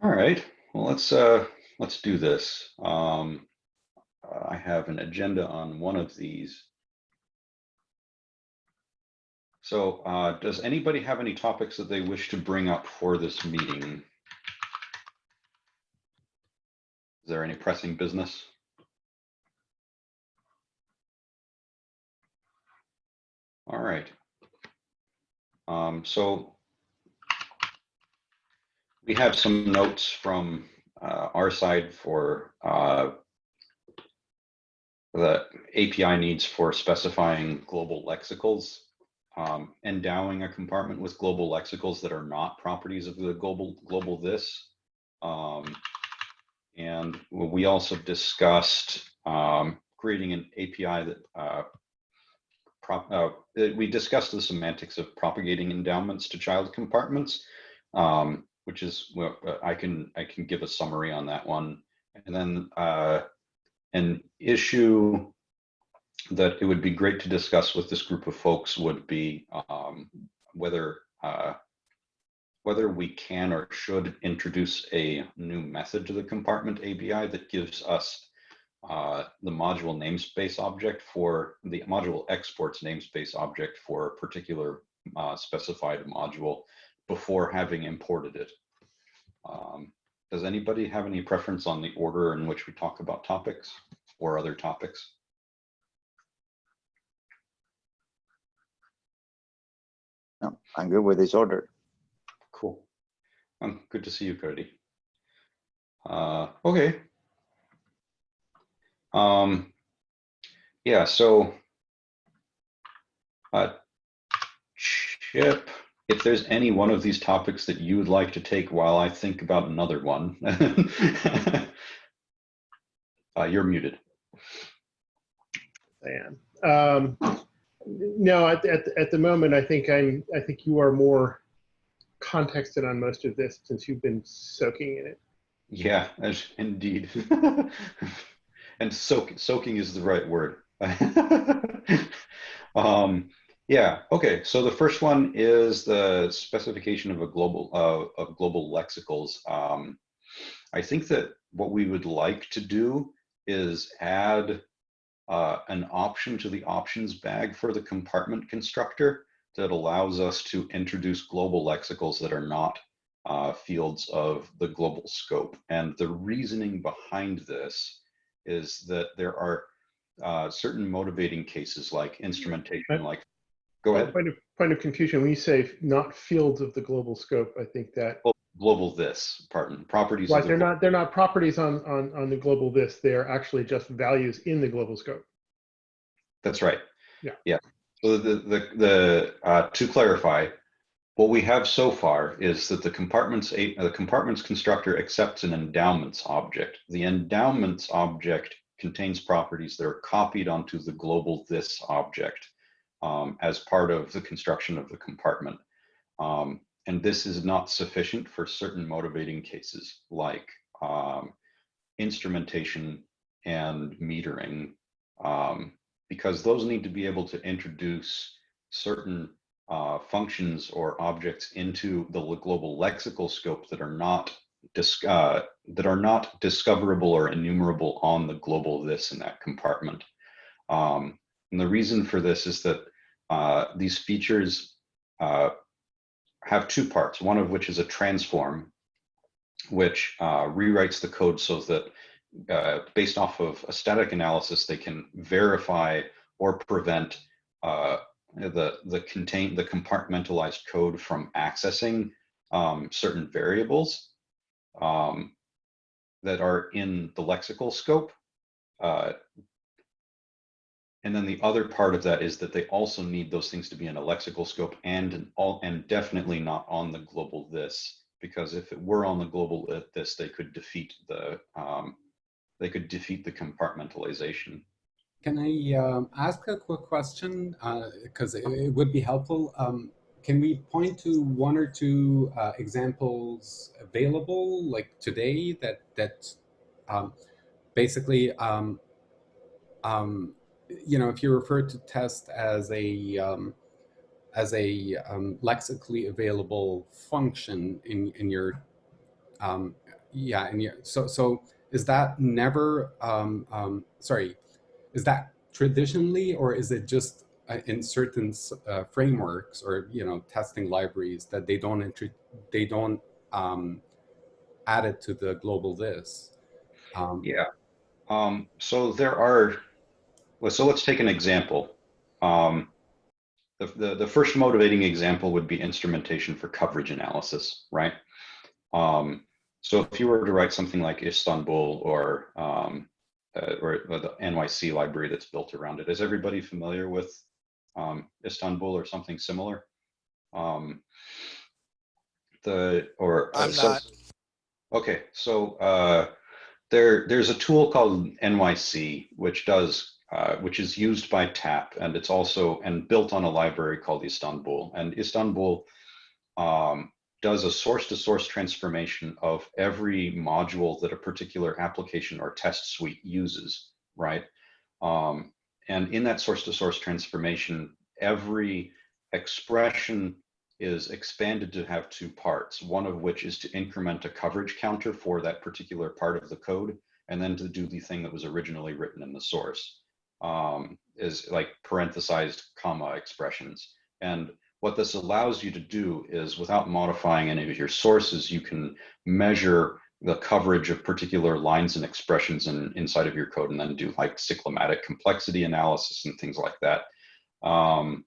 All right, well, let's, uh, let's do this. Um, I have an agenda on one of these. So, uh, does anybody have any topics that they wish to bring up for this meeting? Is there any pressing business? All right. Um, so we have some notes from uh, our side for uh, the API needs for specifying global lexicals, um, endowing a compartment with global lexicals that are not properties of the global global this. Um, and we also discussed um, creating an API that uh, prop, uh, we discussed the semantics of propagating endowments to child compartments, um, which is well, I can I can give a summary on that one, and then uh, an issue that it would be great to discuss with this group of folks would be um, whether uh, whether we can or should introduce a new method to the compartment API that gives us uh, the module namespace object for the module exports namespace object for a particular uh, specified module before having imported it. Um, does anybody have any preference on the order in which we talk about topics or other topics? No, I'm good with this order. Cool. Um, good to see you, Cody. Uh, okay. Um, yeah, so uh, Chip, if there's any one of these topics that you would like to take while I think about another one, uh, you're muted. I am. Um, no, at, at, at the moment, I think I'm. I think you are more contexted on most of this since you've been soaking in it. Yeah, indeed. and soak, soaking is the right word. um, yeah. Okay. So the first one is the specification of a global uh, of global lexicals. Um, I think that what we would like to do is add uh, an option to the options bag for the compartment constructor that allows us to introduce global lexicals that are not uh, fields of the global scope. And the reasoning behind this is that there are uh, certain motivating cases like instrumentation, like, go ahead. Point of, point of confusion, when you say not fields of the global scope, I think that. Well, global this, pardon, properties. Right, they're not, they're not properties on, on, on the global this, they're actually just values in the global scope. That's right. Yeah. Yeah. So the, the, the uh, to clarify, what we have so far is that the compartments, the compartments constructor accepts an endowments object. The endowments object contains properties that are copied onto the global this object um, as part of the construction of the compartment. Um, and this is not sufficient for certain motivating cases like um, instrumentation and metering um, because those need to be able to introduce certain uh, functions or objects into the global lexical scope that are not uh, that are not discoverable or enumerable on the global this and that compartment. Um, and the reason for this is that uh, these features uh, have two parts, one of which is a transform, which uh, rewrites the code so that uh, based off of a static analysis, they can verify or prevent uh, the the contain the compartmentalized code from accessing um, certain variables um, that are in the lexical scope. And then the other part of that is that they also need those things to be in a lexical scope and an all and definitely not on the global this because if it were on the global this, they could defeat the um, they could defeat the compartmentalization. Can I um, ask a quick question? Because uh, it, it, would be helpful. Um, can we point to one or two uh, examples available, like today, that that um, basically, um, um, you know, if you refer to test as a um, as a um, lexically available function in in your um, Yeah, and yeah, so so is that never? Um, um, sorry, is that traditionally, or is it just uh, in certain uh, frameworks or you know testing libraries that they don't they don't um, add it to the global this? Um, Yeah. Um, so there are, so let's take an example. Um, the, the, the first motivating example would be instrumentation for coverage analysis, right? Um, so if you were to write something like Istanbul or, um, uh, or the NYC library that's built around it, is everybody familiar with um, Istanbul or something similar? Um, the, or. uh, I'm so- not. Okay, so uh, there there's a tool called NYC, which does uh, which is used by TAP, and it's also and built on a library called Istanbul. And Istanbul um, does a source-to-source transformation of every module that a particular application or test suite uses, right? Um, and in that source-to-source transformation, every expression is expanded to have two parts, one of which is to increment a coverage counter for that particular part of the code, and then to do the thing that was originally written in the source, um, is like parenthesized comma expressions. And what this allows you to do is without modifying any of your sources, you can measure the coverage of particular lines and expressions in, inside of your code and then do like cyclomatic complexity analysis and things like that. Um,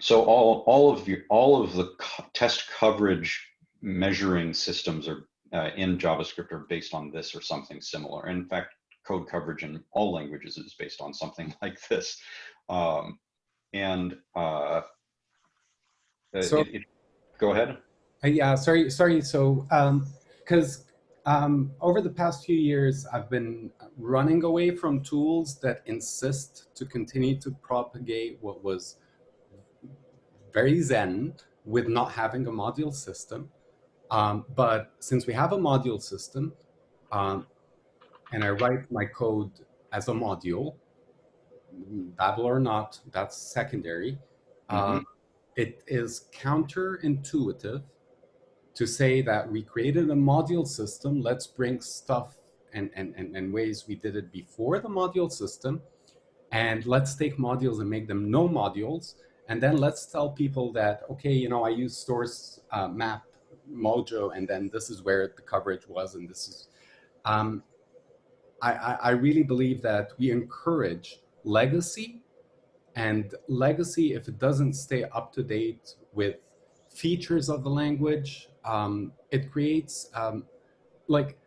so all all of your all of the co test coverage measuring systems are uh, in JavaScript are based on this or something similar. In fact, code coverage in all languages is based on something like this. Um, and uh, So- it- it- go ahead. Uh, yeah, sorry, sorry. So, because um, over the past few years, I've been running away from tools that insist to continue to propagate what was very zen with not having a module system. Um, but since we have a module system, um, and I write my code as a module, Babel or not, that's secondary. Um, it is counterintuitive to say that we created a module system, let's bring stuff and, and, and, and ways we did it before the module system, and let's take modules and make them no modules, and then let's tell people that, okay, you know, I use source uh, map mojo, and then this is where the coverage was, and this is, um, I, I, really believe that we encourage legacy and legacy, if it doesn't stay up to date with features of the language, um, it creates um, like,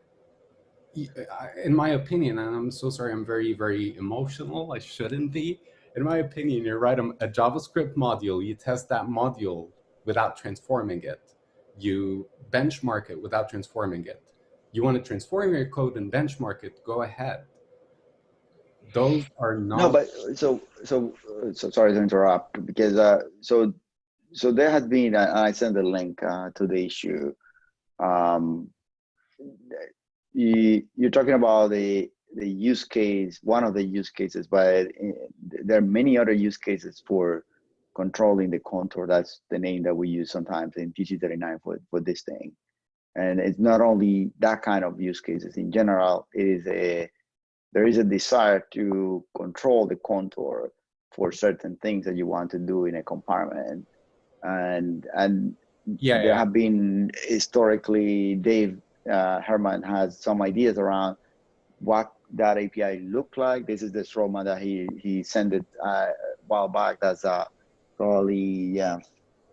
in my opinion, and I'm so sorry, I'm very, very emotional. I shouldn't be. In my opinion, you write a, a JavaScript module, you test that module without transforming it. You benchmark it without transforming it. You want to transform your code and benchmark it, go ahead. Those are not. No, but so so uh, so sorry to interrupt because uh so so there has been uh, I sent a link uh, to the issue. Um, you you're talking about the the use case, one of the use cases, but uh, there are many other use cases for controlling the contour. That's the name that we use sometimes in TC39 for for this thing. And it's not only that kind of use cases. In general, it is a there is a desire to control the contour for certain things that you want to do in a compartment and and Yeah, there yeah. have been historically dave uh, herman has some ideas around what that api looked like this is the strawman that he he sent it uh, a while back that's uh probably yeah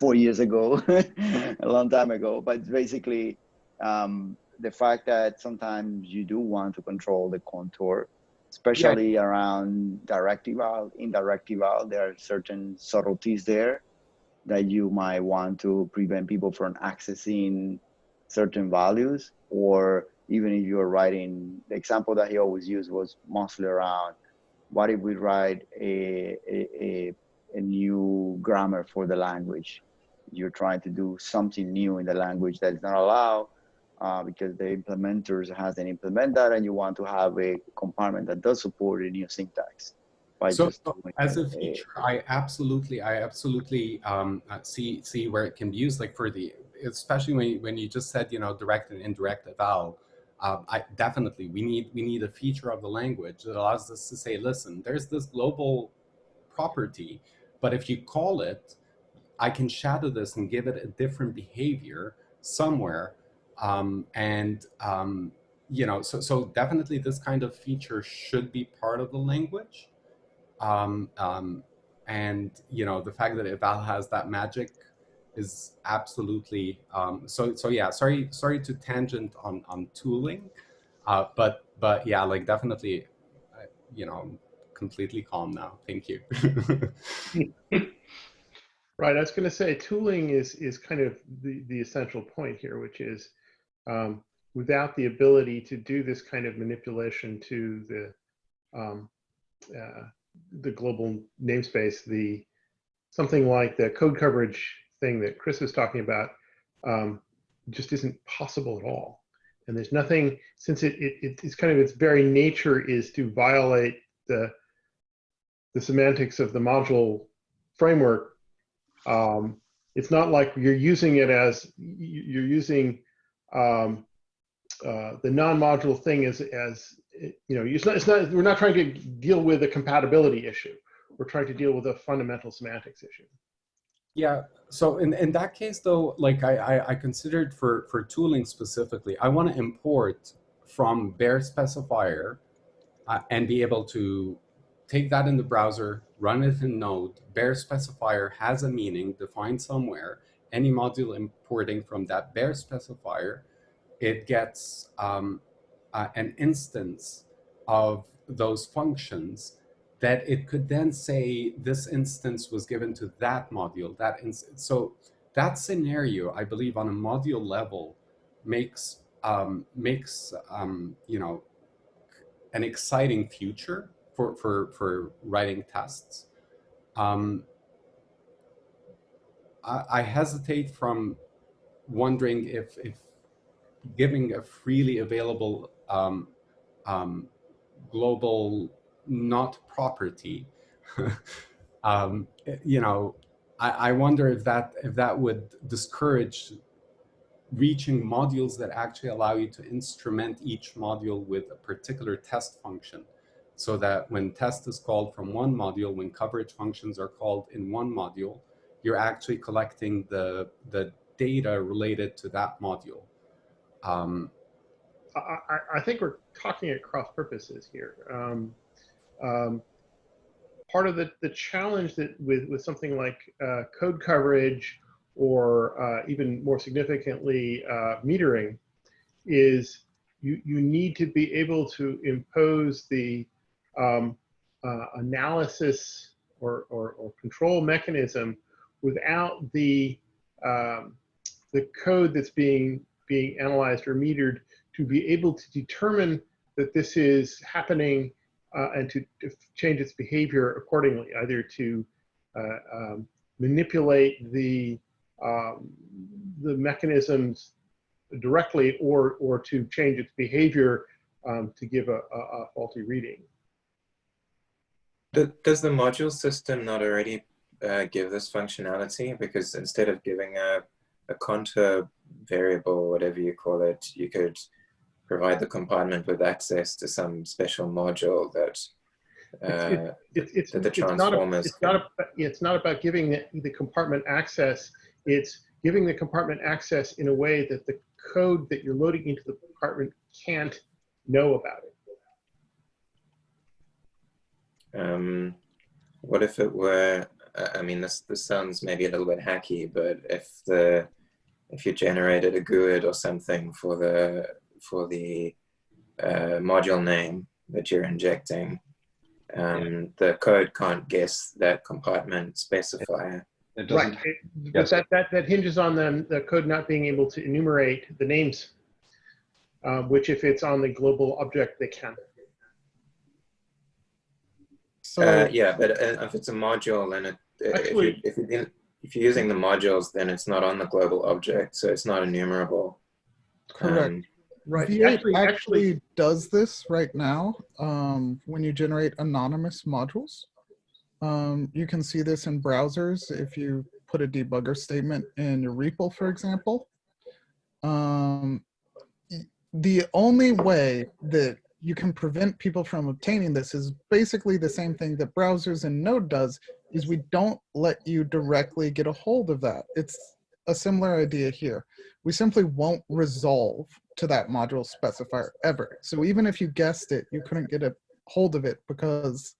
four years ago a long time ago but basically um the fact that sometimes you do want to control the contour, especially around direct eval, indirect eval, there are certain subtleties there that you might want to prevent people from accessing certain values, or even if you're writing, the example that he always used was mostly around what if we write a, a, a, a new grammar for the language? You're trying to do something new in the language that is not allowed uh, because the implementers hasn't implement that and you want to have a compartment that does support a new syntax. By So as a a- feature, I absolutely, I absolutely um, uh, see see where it can be used. Like for the especially when you, when you just said you know direct and indirect eval. Um, I definitely we need we need a feature of the language that allows us to say, listen, there's this global property, but if you call it, I can shadow this and give it a different behavior somewhere. Um, and um, you know, so so definitely this kind of feature should be part of the language. Um, um, and you know, the fact that eval has that magic is absolutely um, so so yeah sorry sorry to tangent on on tooling uh, but but yeah like definitely uh, you know completely calm now thank you Right, I was going to say tooling is is kind of the the essential point here, which is um, without the ability to do this kind of manipulation to the um, uh, the global namespace, the something like the code coverage thing that Chris was talking about um, just isn't possible at all. And there's nothing since it, it it's kind of its very nature is to violate the the semantics of the module framework um, it's not like you're using it as you're using um, uh, the non-module thing is as you know it's not it's not we're not trying to deal with a compatibility issue. We're trying to deal with a fundamental semantics issue. Yeah. So in, in that case though like I, I, I considered for for tooling specifically i want to import from bare specifier uh, and be able to take that in the browser, run it in Node, bare specifier has a meaning defined somewhere, any module importing from that bare specifier, it gets um, uh, an instance of those functions that it could then say this instance was given to that module, that. So that scenario, I believe on a module level makes, um, makes um, you know, an exciting future for, for, for writing tests. Um, I, hesitate from wondering if, if giving a freely available um, um, global not property, um, you know, I, I wonder if that, if that would discourage reaching modules that actually allow you to instrument each module with a particular test function so that when test is called from one module, when coverage functions are called in one module, you're actually collecting the, the data related to that module. Um, I, I, think we're talking at cross purposes here. Um, um, part of the, the challenge that with, with something like uh, code coverage or uh, even more significantly uh, metering is you, you need to be able to impose the um, uh, analysis or, or, or, control mechanism without the um, the code that's being being analyzed or metered to be able to determine that this is happening uh, and to, to, change its behavior accordingly, either to uh, um, manipulate the um, the mechanisms directly or or to change its behavior um, to give a, a, a faulty reading. Does the module system not already uh, give this functionality? Because instead of giving a, a contour variable, whatever you call it, you could provide the compartment with access to some special module that uh, it's, it's, that the transformers. It's not, a, it's, not a, it's not about giving the, the compartment access. It's giving the compartment access in a way that the code that you're loading into the compartment can't know about it. Um, what if it were, I mean, this, this sounds maybe a little bit hacky, but if the, if you generated a GUID or something for the, for the uh, module name that you're injecting, um, the code can't guess that compartment specifier. It right. It, yes. that, that, that hinges on them, the code not being able to enumerate the names, uh, which if it's on the global object, they can. So uh, yeah, but uh, if it's a module, then it, actually, if, you, if, you, if you're using the modules, then it's not on the global object, so it's not enumerable. Correct. Um, right. V8 actually, actually does this right now um, when you generate anonymous modules. Um, you can see this in browsers if you put a debugger statement in your REPL, for example. Um, the only way that you can prevent people from obtaining this is basically the same thing that browsers and Node does, is we don't let you directly get a hold of that. It's a similar idea here. We simply won't resolve to that module specifier ever. So even if you guessed it, you couldn't get a hold of it because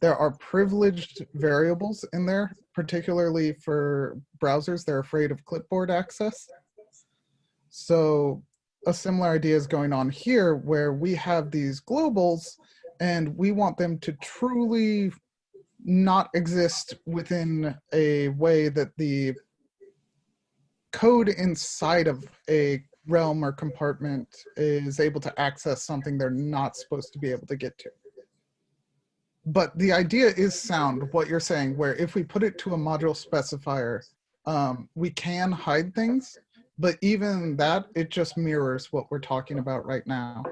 there are privileged variables in there, particularly for browsers. They're afraid of clipboard access. So a similar idea is going on here where we have these globals and we want them to truly not exist within a way that the code inside of a realm or compartment is able to access something they're not supposed to be able to get to. But the idea is sound, what you're saying, where if we put it to a module specifier, um, we can hide things, but even that, it just mirrors what we're talking about right now.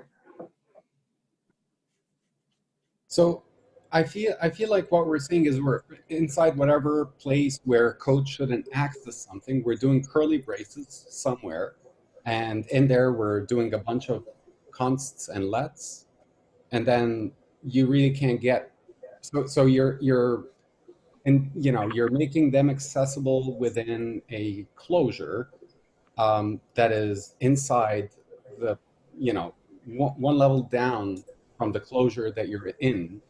So I feel I feel like what we're saying is we're inside whatever place where code shouldn't access something. We're doing curly braces somewhere, and in there we're doing a bunch of consts and lets, and then you really can't get. So so you're you're, and you know you're making them accessible within a closure um, that is inside the you know one, one level down from the closure that you're in.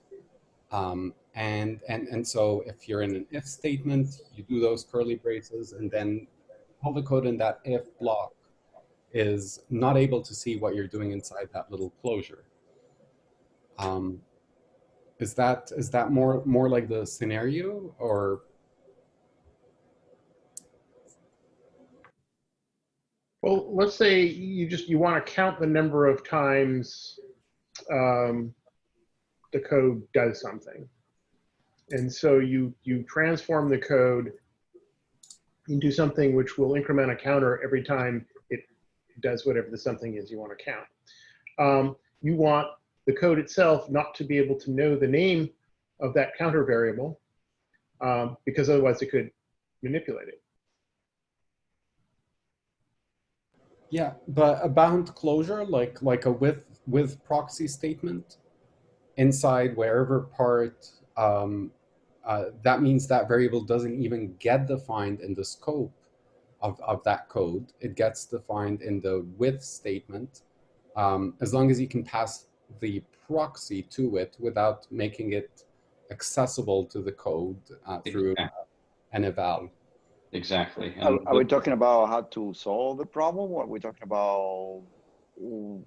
Um, and, and, and so if you're in an if statement, you do those curly braces and then all the code in that if block is not able to see what you're doing inside that little closure. Um, is that, is that more, more like the scenario or? Well, let's say you just, you want to count the number of times um, the code does something. And so you, you transform the code into something which will increment a counter every time it does whatever the something is you want to count. Um, you want the code itself not to be able to know the name of that counter variable um, because otherwise it could manipulate it. Yeah, but a bound closure, like like a with with proxy statement, inside wherever part, um, uh, that means that variable doesn't even get defined in the scope of, of that code. It gets defined in the with statement, um, as long as you can pass the proxy to it without making it accessible to the code uh, through uh, an eval. Exactly. Are, And are we the- talking about how to solve the problem? Or are we talking about? modeling?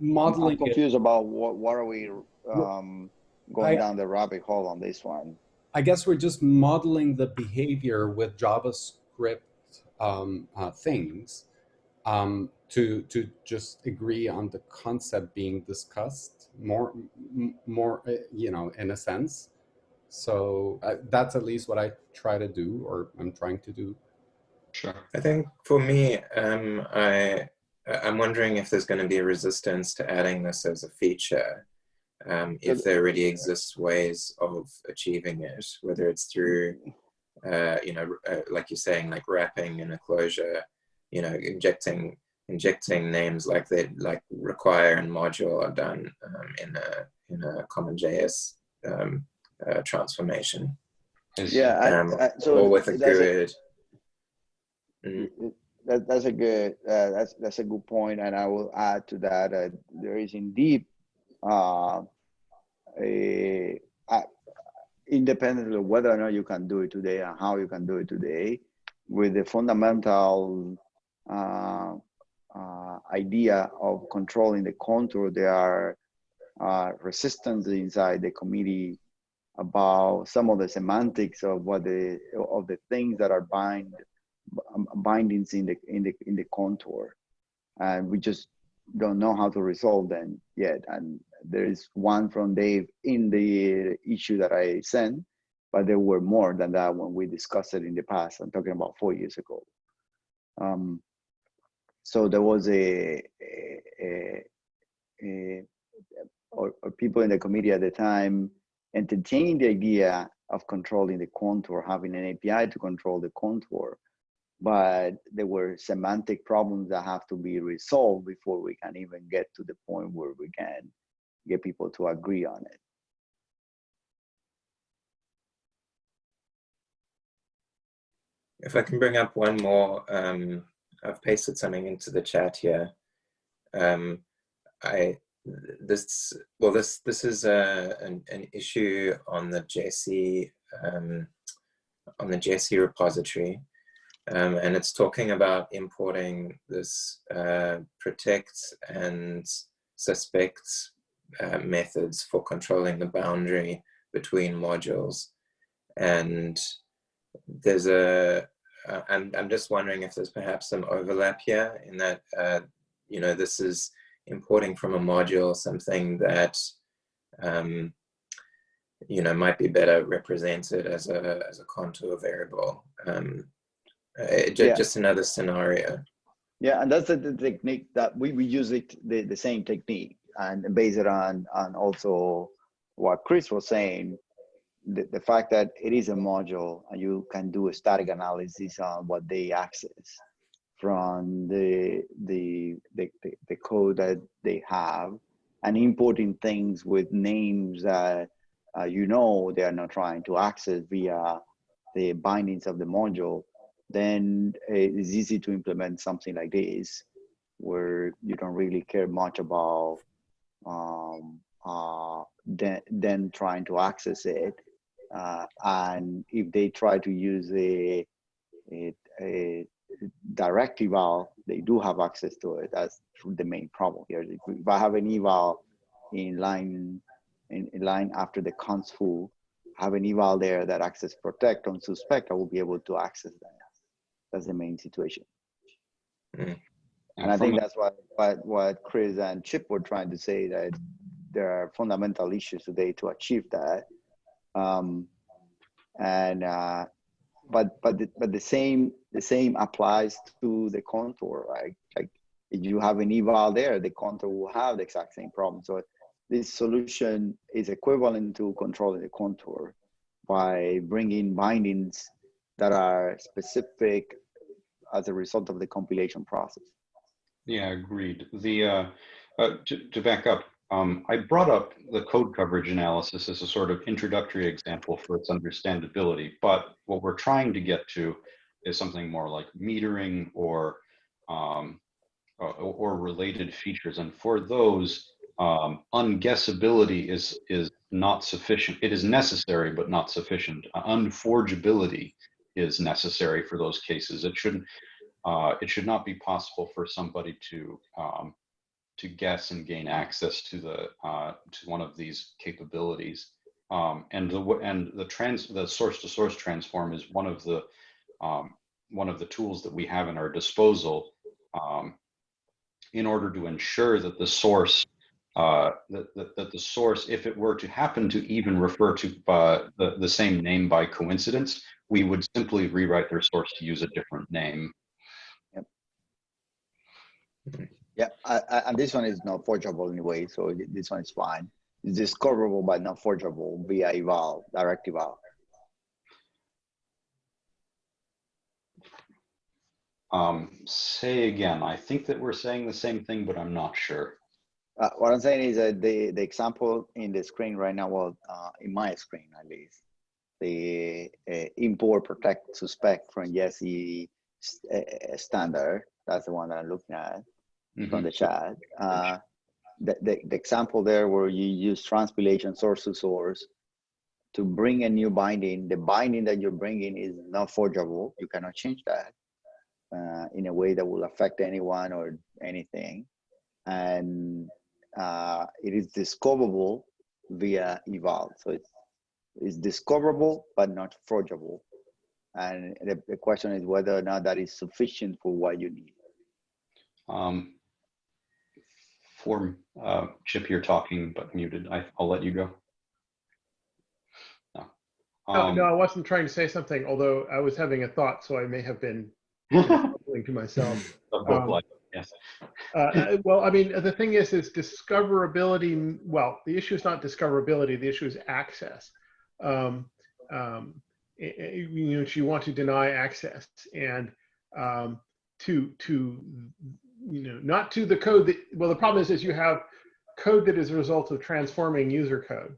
I'm Modeling it confused about what, what are we um, going I- down the rabbit hole on this one? I guess we're just modeling the behavior with JavaScript um, uh, things um, to to just agree on the concept being discussed more more uh, you know in a sense. So uh, that's at least what I try to do, or I'm trying to do. Sure. I think for me, um, I I'm wondering if there's going to be a resistance to adding this as a feature. Um, if there already exists ways of achieving it, whether it's through, uh, you know, uh, like you're saying, like wrapping in a closure, you know, injecting injecting names like they like require and module are done um, in a in a common JS um, uh, transformation, Yeah, I, um, I, so or with a that's a- GUID. Mm. That, that's a good uh, that's that's a good point, and I will add to that uh, there is indeed uh, a, a independently of whether or not you can do it today and how you can do it today, with the fundamental uh, uh, idea of controlling the contour, there are uh, resistance inside the committee about some of the semantics of what the of the things that are bind um, bindings in the in the in the contour, and we just don't know how to resolve them yet. And there is one from Dave in the issue that I sent, but there were more than that when we discussed it in the past. I'm talking about four years ago. Um, so there was a, a, a, a or, or people in the committee at the time entertained the idea of controlling the contour, having an API to control the contour. But there were semantic problems that have to be resolved before we can even get to the point where we can get people to agree on it. If I can bring up one more, um, I've pasted something into the chat here. Um, I this well this this is a an, an issue on the JC um, on the Jessie repository, um, and it's talking about importing this uh, protect and suspect uh, methods for controlling the boundary between modules, and there's a uh, I'm, I'm just wondering if there's perhaps some overlap here in that, uh, you know, this is importing from a module something that, um, you know, might be better represented as a, as a contour variable. Um, uh, just, Yeah. just another scenario. Yeah, and that's the, the technique that we, we use it the, the same technique and base it on on also what Chris was saying, the, the fact that it is a module and you can do a static analysis on what they access from the the the, the, code that they have and importing things with names that uh, you know they are not trying to access via the bindings of the module then it's easy to implement something like this where you don't really care much about um, uh, then, then trying to access it. Uh, and if they try to use a, a, a direct eval, they do have access to it. That's the main problem here. If, I have an eval in line in, in line after the cons foo, have an eval there that access protect on suspect, I will be able to access that. That's the main situation. And I think that's what, what, what Chris and Chip were trying to say that there are fundamental issues today to achieve that. Um, and, uh, but, but, the, but the same, the same applies to the contour, right? Like if you have an eval there, the contour will have the exact same problem. So this solution is equivalent to controlling the contour by bringing bindings that are specific as a result of the compilation process. Yeah, agreed. The, uh, uh, to, to back up, um, I brought up the code coverage analysis as a sort of introductory example for its understandability, but what we're trying to get to is something more like metering or, um, uh, or related features. And for those, um, unguessability is, is not sufficient. It is necessary, but not sufficient. Uh, Unforgeability is necessary for those cases. It shouldn't, uh, it should not be possible for somebody to um, to guess and gain access to the uh, to one of these capabilities. Um, and the and the trans the source to source transform is one of the um, one of the tools that we have in our disposal um, in order to ensure that the source uh, that, that, that the source, if it were to happen to even refer to uh, the, the same name by coincidence, we would simply rewrite their source to use a different name. Yeah, I, I, and this one is not forgeable anyway, so this one is fine. It's discoverable but not forgeable via eval, direct eval. Um, say again, I think that we're saying the same thing, but I'm not sure. Uh, what I'm saying is that the, the example in the screen right now, well, uh, in my screen at least, the uh, import protect suspect from Jessie uh, standard, that's the one that I'm looking at from Mhm. the chat. Uh, the, the, the example there where you use transpilation source to source to bring a new binding, the binding that you're bringing is not forgeable. You cannot change that uh, in a way that will affect anyone or anything. And uh, it is discoverable via eval. So it's, it's discoverable, but not forgeable. And the, the question is whether or not that is sufficient for what you need. Um, for uh, Chip, you're talking but muted. I, I'll let you go. No. No, Um, no, I wasn't trying to say something, although I was having a thought, so I may have been mumbling to myself. um, yes. Uh, uh, well, I mean, the thing is, is discoverability. Well, the issue is not discoverability. The issue is access. Um, um, you know, you want to deny access and um, to to you know not to the code that well the problem is is you have code that is a result of transforming user code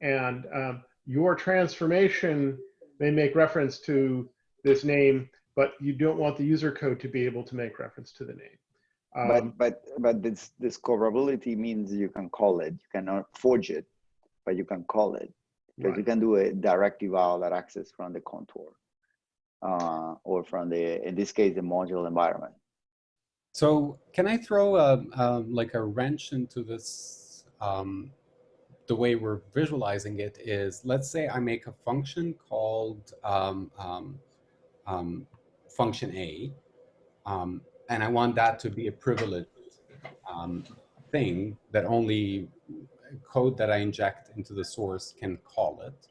and um, your transformation may make reference to this name but you don't want the user code to be able to make reference to the name um, but but but this discoverability means you can call it. You cannot forge it, but you can call it because you can do a direct eval that access from the contour uh, or from the in this case the module environment. So can I throw a, um, like a wrench into this? Um, the way we're visualizing it is, let's say I make a function called um, um, um, function A, um, and I want that to be a privileged um, thing that only code that I inject into the source can call it.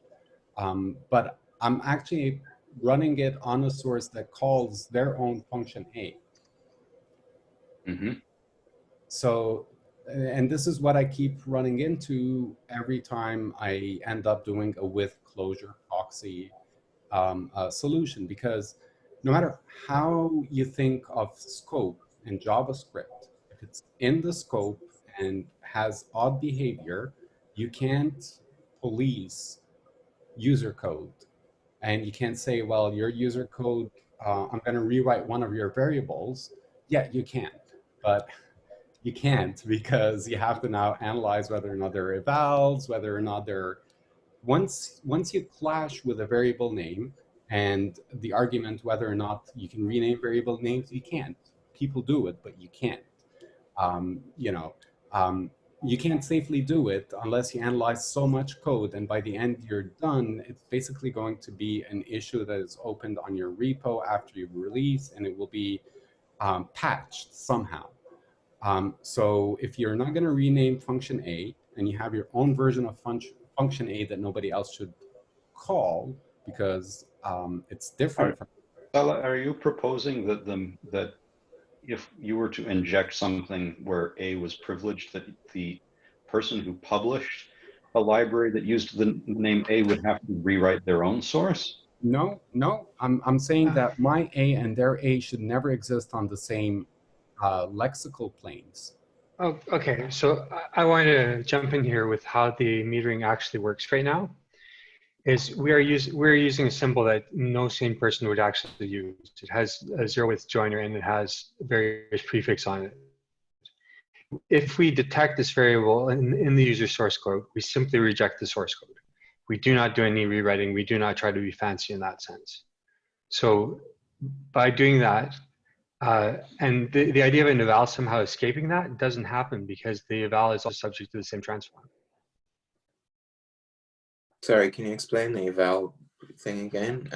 Um, but I'm actually running it on a source that calls their own function A. hmm So, and this is what I keep running into every time I end up doing a with closure proxy um, uh, solution, because no matter how you think of scope in JavaScript, if it's in the scope and has odd behavior, you can't police user code. And you can't say, well, your user code, uh, I'm going to rewrite one of your variables. Yeah, you can't. but you can't because you have to now analyze whether or not there are evals, whether or not they're once once you clash with a variable name and the argument whether or not you can rename variable names, you can't. People do it, but you can't. Um, you know, um, you can't safely do it unless you analyze so much code and by the end you're done. It's basically going to be an issue that is opened on your repo after you release and it will be um, patched somehow. Um, so if you're not going to rename function A and you have your own version of function, function A that nobody else should call because um, it's different. From, Stella, are you proposing that the that if you were to inject something where A was privileged, that the person who published a library that used the name A would have to rewrite their own source? no, no, I'm, I'm saying that my A and their A should never exist on the same uh, lexical planes. Oh, okay. So I, I want to jump in here with how the metering actually works right now. Is we are using we're using a symbol that no sane person would actually use. It has a zero width joiner and it has various prefix on it. If we detect this variable in, in the user source code, we simply reject the source code. We do not do any rewriting. We do not try to be fancy in that sense. So by doing that, uh, and the, the idea of an eval somehow escaping that doesn't happen because the eval is also subject to the same transform. Sorry, can you explain the eval thing again?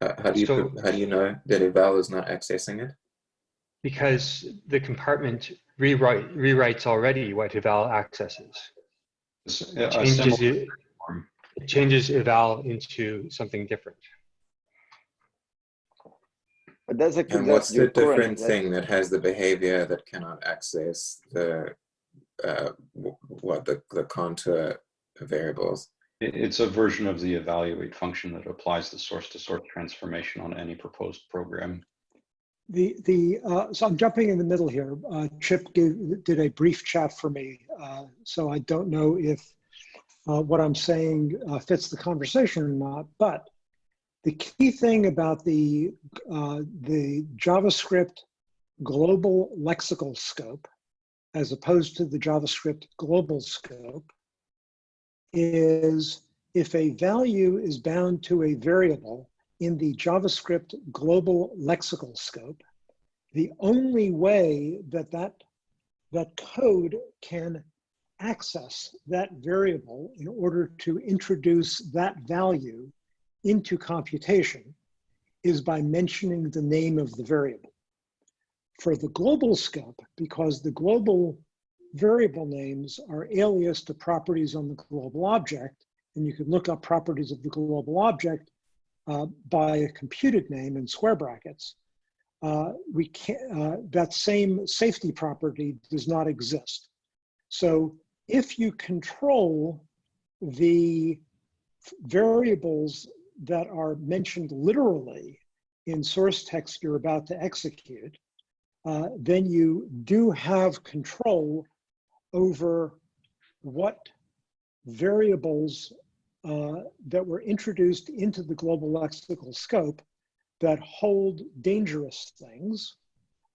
Uh, how do you So- how do you know that eval is not accessing it? Because the compartment rewrite, rewrites already what eval accesses. It changes, it, it changes eval into something different. But that's a And that's what's the your current- different thing that has the behavior that cannot access the uh, what the the contour variables? It- It's a version of the evaluate function that applies the source to source transformation on any proposed program. The, the, uh, so I'm jumping in the middle here. Uh, Chip did a brief chat for me. Uh, so I don't know if uh, what I'm saying uh, fits the conversation or not, but the key thing about the, uh, the JavaScript global lexical scope, as opposed to the JavaScript global scope, is if a value is bound to a variable, in the JavaScript global lexical scope, the only way that that, that code can access that variable in order to introduce that value into computation is by mentioning the name of the variable. For the global scope, because the global variable names are alias to properties on the global object, and you can look up properties of the global object uh, by a computed name in square brackets, uh, we can uh, that same safety property does not exist. So if you control the variables that are mentioned literally in source text you're about to execute, uh, then you do have control over what variables uh, that were introduced into the global lexical scope that hold dangerous things.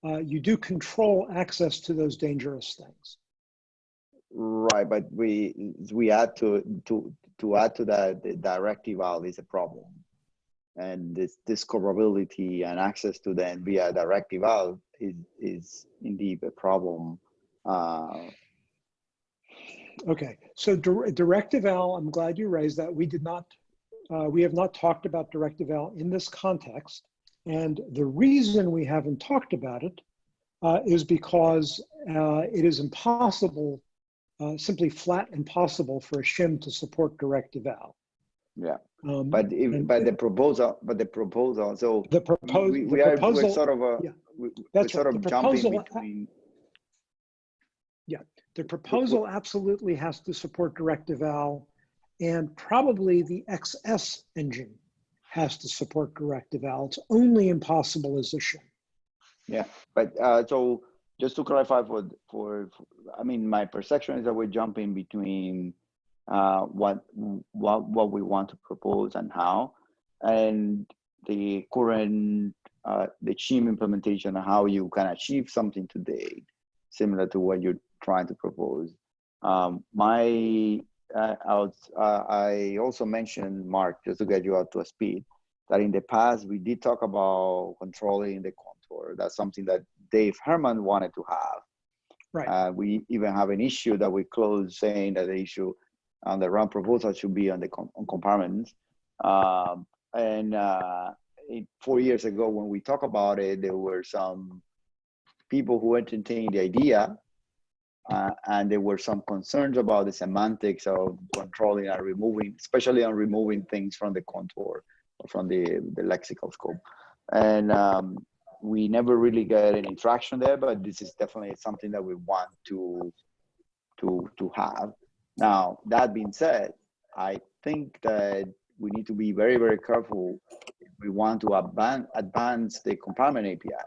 Uh, you do control access to those dangerous things. Right, but we we add to to to add to that the eval is a problem, and this discoverability and access to them via direct eval is is indeed a problem. Uh, Okay, so dir- direct eval, I'm glad you raised that. We did not, uh, we have not talked about direct eval in this context. And the reason we haven't talked about it uh, is because uh, it is impossible, uh, simply flat impossible for a shim to support direct eval. yeah, Um, but if, and but the proposal, but the proposal, so the proposal, we, the we are proposal, we're sort of a yeah, we, we're that's sort of The jumping proposal- between. The proposal absolutely has to support direct eval and probably the XS engine has to support direct eval. It's only impossible as a shim. Yeah, but uh, so just to clarify for, for, for- I mean, my perception is that we're jumping between uh, what, what, what we want to propose and how, and the current, uh, the shim implementation, and how you can achieve something today, similar to what you're trying to propose. Um, my, uh, I, was, uh, I also mentioned, Mark, just to get you up to a speed, that in the past we did talk about controlling the contour. That's something that Dave Herman wanted to have. Right. Uh, we even have an issue that we closed saying that the issue on the realm proposal should be on the com- on compartments. Um, and uh, it, four years ago, when we talked about it, there were some people who entertained the idea, uh, and there were some concerns about the semantics of controlling and removing, especially on removing things from the contour or from the, the lexical scope. And um, we never really got any traction there, but this is definitely something that we want to to to have. Now, that being said, I think that we need to be very, very careful if we want to advan- advance the compartment API.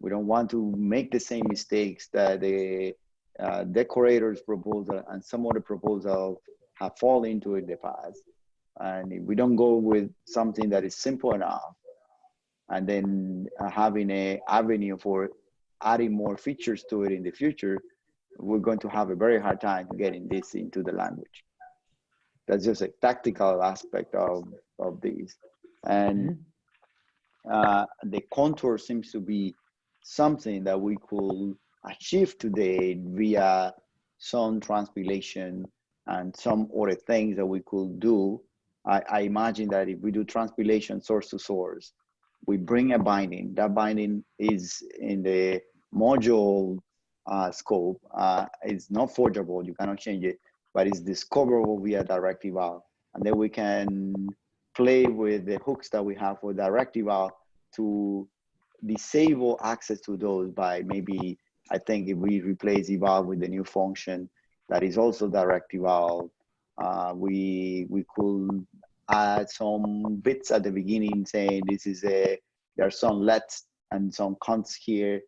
We don't want to make the same mistakes that the uh, decorators proposal and some other proposals have fallen into in the past. And if we don't go with something that is simple enough, and then having a avenue for adding more features to it in the future, we're going to have a very hard time getting this into the language. That's just a tactical aspect of, of these. And uh, the contour seems to be something that we could achieve today via some transpilation and some other things that we could do. I, I imagine that if we do transpilation source to source, we bring a binding. That binding is in the module uh, scope. Uh, it's not forgeable. You cannot change it, but it's discoverable via direct eval. And then we can play with the hooks that we have for direct eval to disable access to those by maybe, I think if we replace eval with a new function that is also direct eval, uh, we, we could add some bits at the beginning saying this is a, there are some lets and some const here,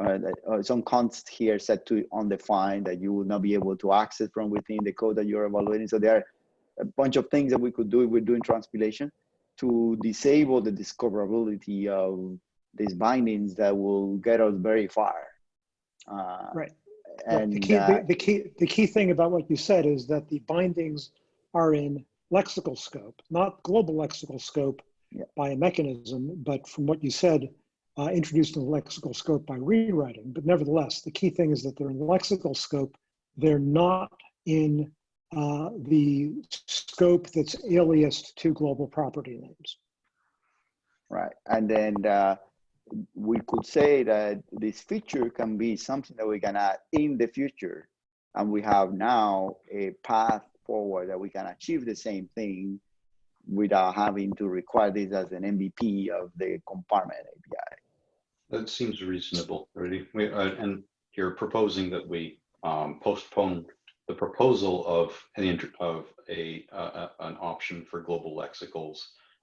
uh, that, uh, some const here set to undefined that you will not be able to access from within the code that you're evaluating. So there are a bunch of things that we could do if we're doing transpilation to disable the discoverability of these bindings that will get us very far. Uh, Right. And the, key, uh, the, the key, the key thing about what you said is that the bindings are in lexical scope, not global lexical scope Yeah. by a mechanism, but from what you said, uh, introduced in the lexical scope by rewriting. But nevertheless, the key thing is that they're in lexical scope. They're not in uh, the scope that's aliased to global property names. Right. And then uh, we could say that this feature can be something that we can add in the future. And we have now a path forward that we can achieve the same thing without having to require this as an MVP of the compartment API. That seems reasonable, really. We, uh, and you're proposing that we um, postpone the proposal of of a uh, uh, an option for global lexicals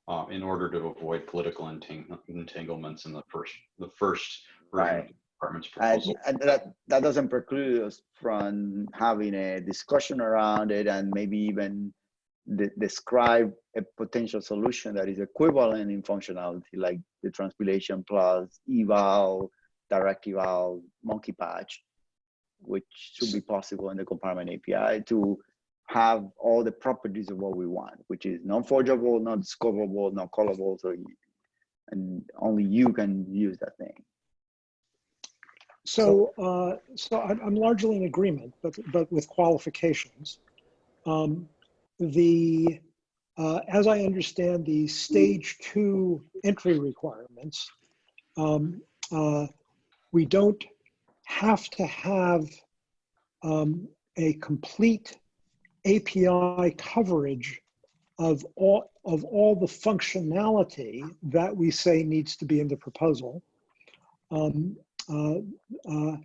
uh, in order to avoid political entang- entanglements in the first the first Right. department's And, proposal. and that, that doesn't preclude us from having a discussion around it and maybe even de- describe a potential solution that is equivalent in functionality, like the transpilation plus eval, direct eval, monkey patch, which should be possible in the compartment API to have all the properties of what we want, which is non-forgeable, not discoverable, not callable, so you, and only you can use that thing. So, uh, so I'm, I'm largely in agreement, but, but with qualifications. Um, the, uh, as I understand the stage two entry requirements, um, uh, we don't have to have um, a complete API coverage of all of all the functionality that we say needs to be in the proposal. Um, uh, uh,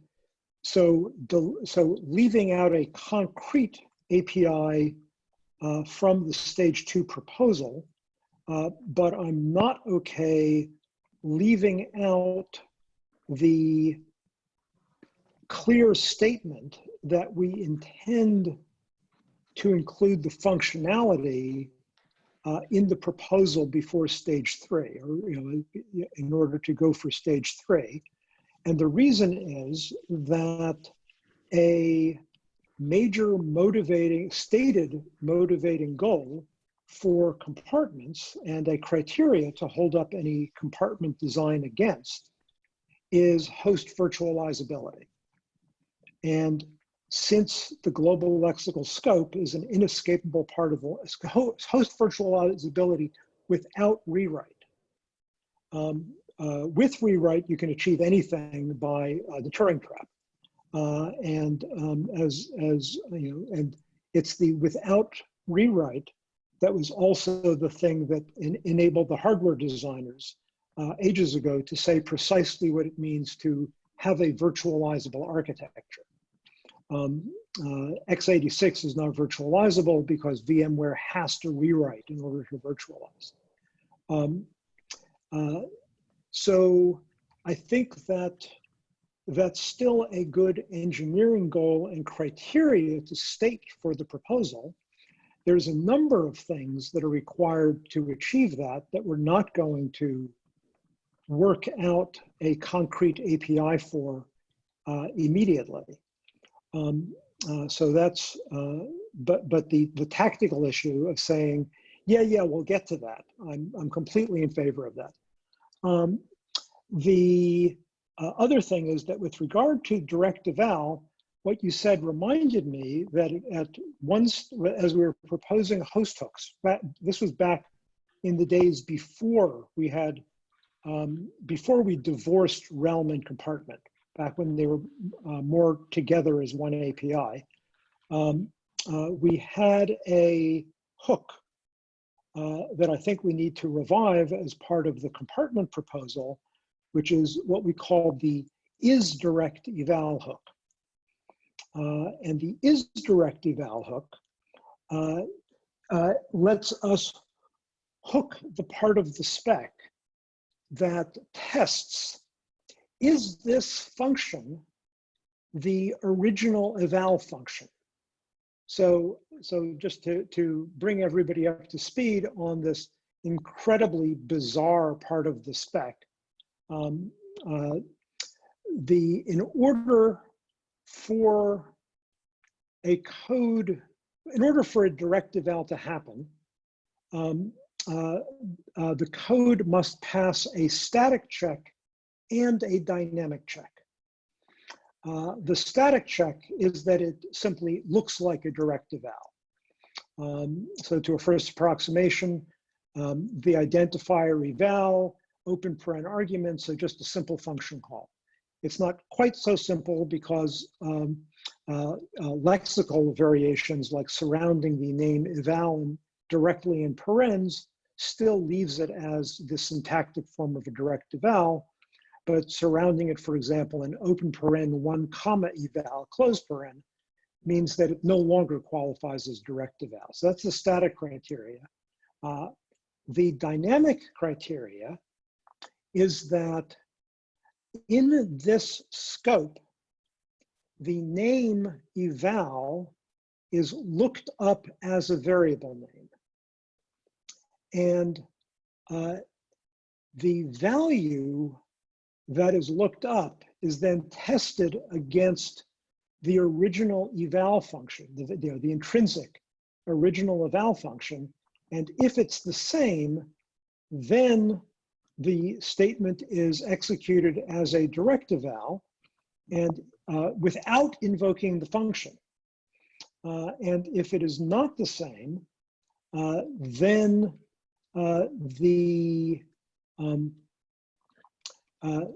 so, del- so leaving out a concrete API uh, from the stage two proposal, uh, but I'm not okay leaving out the clear statement that we intend to include the functionality uh, in the proposal before stage three, or you know, in order to go for stage three. And the reason is that a major motivating, stated motivating goal for compartments and a criteria to hold up any compartment design against is host virtualizability. And since the global lexical scope is an inescapable part of the host virtualizability without rewrite. Um, uh, with rewrite, you can achieve anything by uh, the Turing trap. Uh, and um, as, as, you know, and it's the without rewrite that was also the thing that en enabled the hardware designers uh, ages ago to say precisely what it means to have a virtualizable architecture. Um, uh, x86 is not virtualizable because VMware has to rewrite in order to virtualize. Um, uh, so I think that that's still a good engineering goal and criteria to state for the proposal. There's a number of things that are required to achieve that that we're not going to work out a concrete API for uh, immediately. Um, uh, so that's, uh, but but the the tactical issue of saying, yeah, yeah, we'll get to that. I'm I'm completely in favor of that. Um, the uh, other thing is that with regard to direct eval, what you said reminded me that at once, as we were proposing host hooks, that, this was back in the days before we had, um, before we divorced realm and compartment, back when they were uh, more together as one API. Um, uh, we had a hook uh, that I think we need to revive as part of the compartment proposal, which is what we call the is direct eval hook. Uh, and the is direct eval hook uh, uh, lets us hook the part of the spec that tests, is this function the original eval function? So, so just to, to bring everybody up to speed on this incredibly bizarre part of the spec, um, uh, the in order for a code, in order for a direct eval to happen, um, uh, uh, the code must pass a static check and a dynamic check. Uh, the static check is that it simply looks like a direct eval. Um, so to a first approximation, um, the identifier eval, open paren argument, so just a simple function call. It's not quite so simple because um, uh, uh, lexical variations like surrounding the name eval directly in parens still leaves it as the syntactic form of a direct eval, but surrounding it, for example, in open paren one comma eval, close paren, means that it no longer qualifies as direct eval. So that's the static criteria. Uh, the dynamic criteria is that in this scope, the name eval is looked up as a variable name. And uh, the value that is looked up is then tested against the original eval function, the, the, the intrinsic original eval function. And if it's the same, then the statement is executed as a direct eval and uh, without invoking the function. Uh, and if it is not the same, uh, then uh, the um, uh,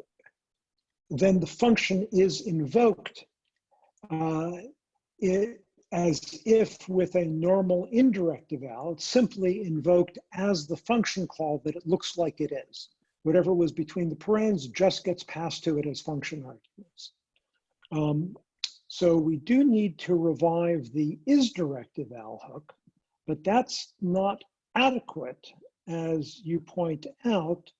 then the function is invoked uh, it, as if with a normal indirect eval, it's simply invoked as the function call that it looks like it is. Whatever was between the parens just gets passed to it as function arguments. Um, so we do need to revive the is eval hook, but that's not adequate, as you point out,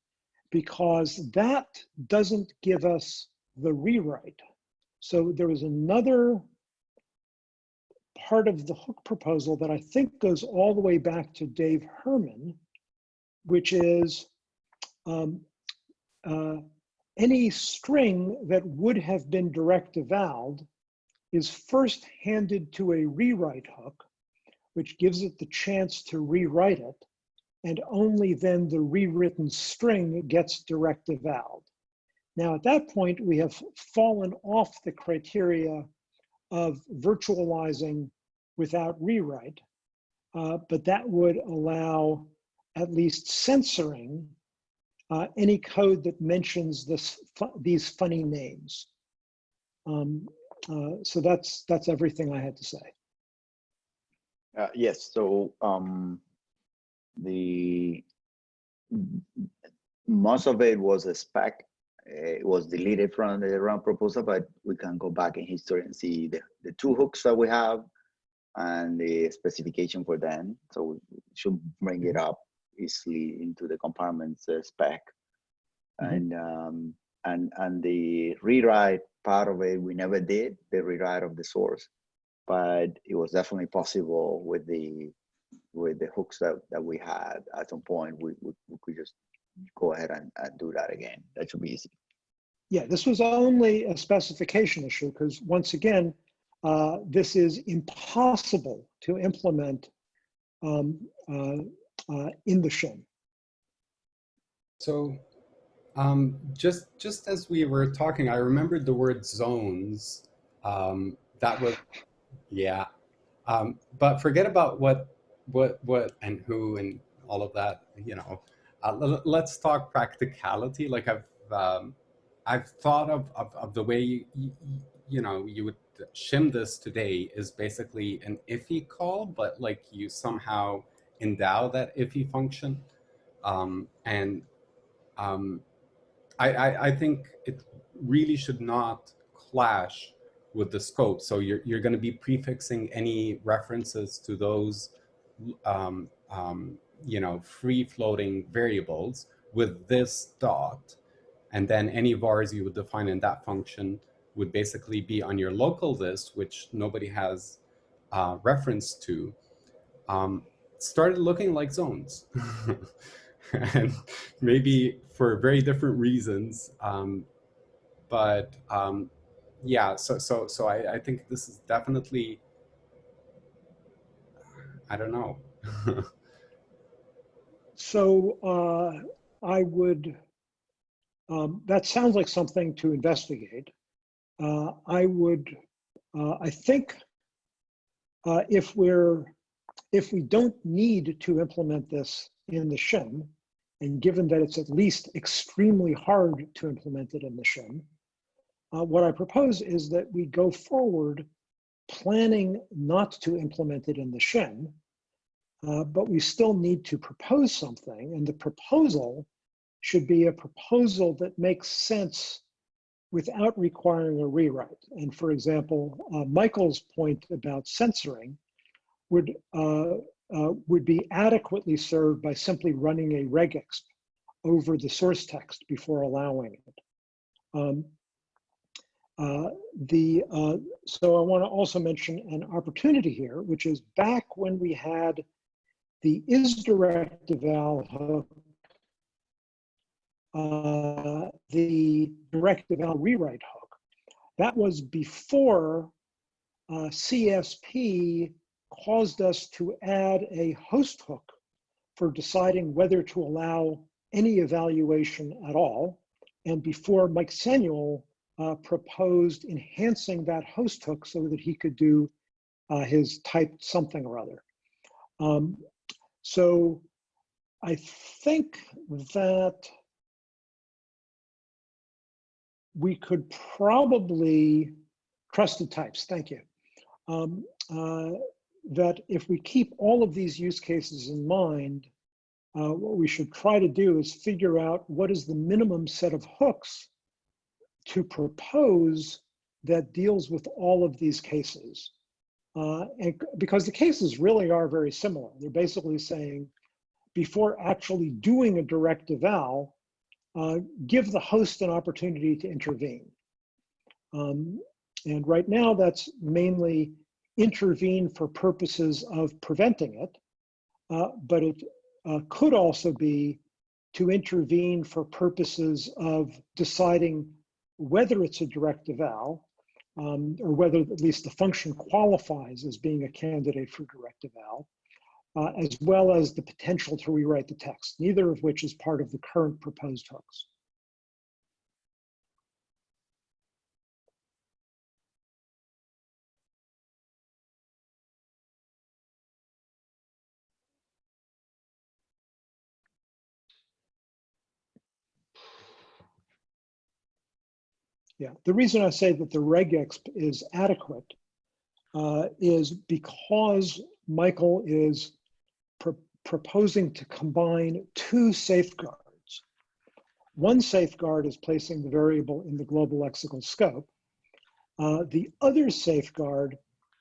because that doesn't give us the rewrite. So there is another part of the hook proposal that I think goes all the way back to Dave Herman, which is um, uh, any string that would have been direct evaled is first handed to a rewrite hook, which gives it the chance to rewrite it, and only then the rewritten string gets direct evaled. Now, at that point, we have fallen off the criteria of virtualizing without rewrite, uh, but that would allow at least censoring uh, any code that mentions this these funny names. Um, uh, so that's that's everything I had to say. Uh, yes, so um, the most of it was a spec. It was deleted from the realm proposal, but we can go back in history and see the, the two hooks that we have and the specification for them. So we should bring it up easily into the compartments uh, spec. Mm -hmm. And um, and and the rewrite part of it we never did the rewrite of the source, but it was definitely possible with the with the hooks that, that we had at some point we, we, we could just go ahead and, and do that again. That should be easy. Yeah, this was only a specification issue because once again, uh, this is impossible to implement um, uh, uh, in the shim. So um, just just as we were talking, I remembered the word zones. Um, that was, yeah. Um, but forget about what what what and who and all of that. You know, uh, let's talk practicality. Like I've um, I've thought of, of, of the way you, you, you know you would shim this today is basically an IIFE call, but like you somehow endow that IIFE function, um, and um, I, I, I think it really should not clash with the scope. So you're, you're going to be prefixing any references to those, um, um, you know, free floating variables with this dot. And then any vars you would define in that function would basically be on your local list, which nobody has uh, reference to, um, started looking like zones. and maybe for very different reasons. Um, but um, yeah, so so so I, I think this is definitely I don't know. so uh, I would. Um, that sounds like something to investigate. Uh, I would. Uh, I think uh, if we're if we don't need to implement this in the shim, and given that it's at least extremely hard to implement it in the shim, uh, what I propose is that we go forward planning not to implement it in the shim, uh, but we still need to propose something. And the proposal should be a proposal that makes sense without requiring a rewrite. And for example, uh, Michael's point about censoring would uh, uh, would be adequately served by simply running a regexp over the source text before allowing it. Um, uh, the, uh, so I want to also mention an opportunity here, which is back when we had the is direct eval hook, uh, the direct eval rewrite hook. That was before uh, CSP caused us to add a host hook for deciding whether to allow any evaluation at all. And before Mike Samuel uh, proposed enhancing that host hook so that he could do uh, his type something or other. Um, so I think that we could probably, trusted types, thank you. Um, uh, that if we keep all of these use cases in mind, uh, what we should try to do is figure out what is the minimum set of hooks to propose that deals with all of these cases. Uh, and because the cases really are very similar. They're basically saying, before actually doing a direct eval, uh, give the host an opportunity to intervene. Um, and right now that's mainly intervene for purposes of preventing it, uh, but it uh, could also be to intervene for purposes of deciding whether it's a direct eval um, or whether at least the function qualifies as being a candidate for direct eval, uh, as well as the potential to rewrite the text, neither of which is part of the current proposed hooks. Yeah, the reason I say that the regexp is adequate uh, is because Michael is pr proposing to combine two safeguards. One safeguard is placing the variable in the global lexical scope. Uh, the other safeguard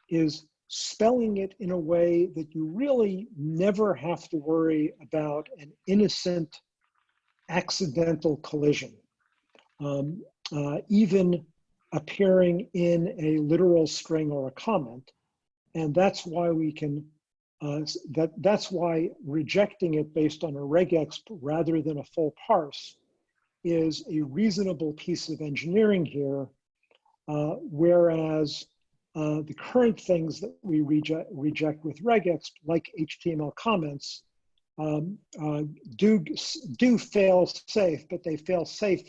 is spelling it in a way that you really never have to worry about an innocent accidental collision. Um, uh, even appearing in a literal string or a comment. And that's why we can, uh, that, that's why rejecting it based on a regexp rather than a full parse is a reasonable piece of engineering here, uh, whereas uh, the current things that we reject, reject with regexp, like HTML comments, um, uh, do, do fail safe, but they fail safe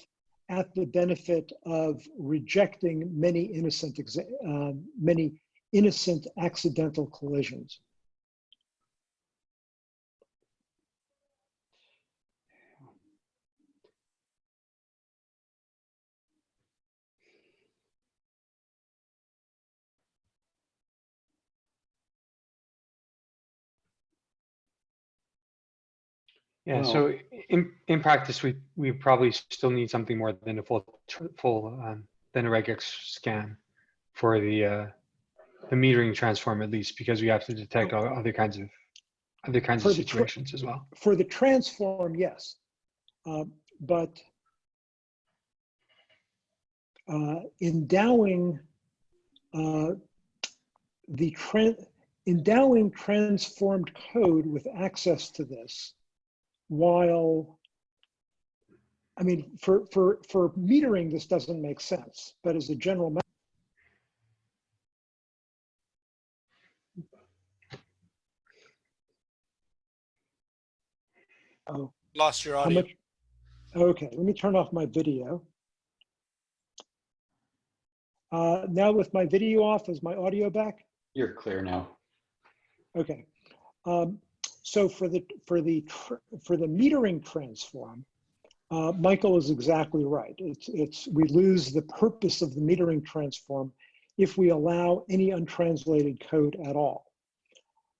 at the benefit of rejecting many innocent, uh, many innocent accidental collisions. Yeah, so in, in practice, we, we probably still need something more than a full, full, um, than a regex scan for the, uh, the metering transform at least, because we have to detect all other kinds of, other kinds For of situations as well. For the transform, yes. Uh, But uh, endowing uh, the trend, endowing transformed code with access to this while I mean, for, for, for metering, this doesn't make sense, but as a general matter, oh, Lost your audio. much? Okay, let me turn off my video. Uh, now with my video off, is my audio back? You're clear now. Okay. Um, so for the for the for the metering transform, uh, Michael is exactly right. It's it's we lose the purpose of the metering transform if we allow any untranslated code at all.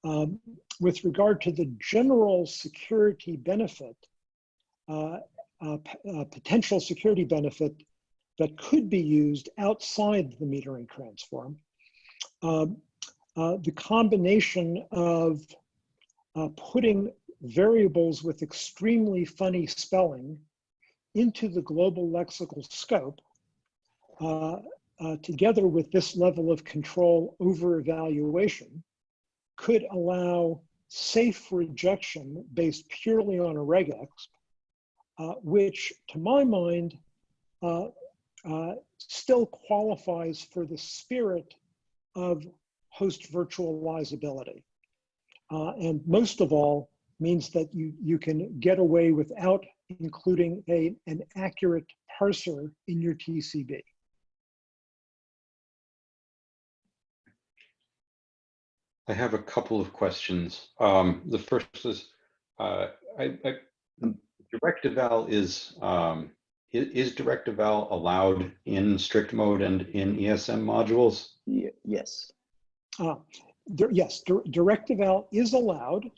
Um, with regard to the general security benefit, uh, uh, uh, potential security benefit that could be used outside the metering transform, um, uh, the combination of uh, putting variables with extremely funny spelling into the global lexical scope, uh, uh, together with this level of control over evaluation, could allow safe rejection based purely on a regex, uh, which to my mind uh, uh, still qualifies for the spirit of host virtualizability. Uh, and most of all, means that you, you can get away without including a, an accurate parser in your TCB. I have a couple of questions. Um, the first is, uh, I, I, direct eval is, um, is direct eval allowed in strict mode and in ESM modules? Ye- Yes. Uh, dir- yes, dir- direct eval is allowed.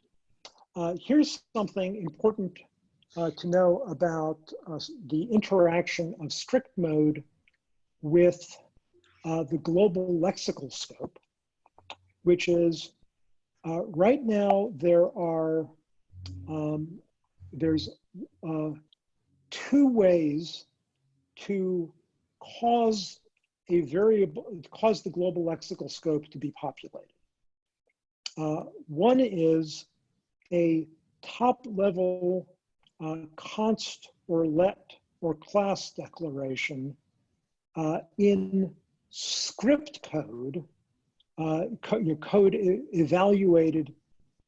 Uh, here's something important uh, to know about uh, the interaction of strict mode with uh, the global lexical scope, which is uh, right now there are um, there's uh, two ways to cause a variable, cause the global lexical scope to be populated. Uh, one is a top level uh, const or let or class declaration uh, in script code, uh, co your code evaluated,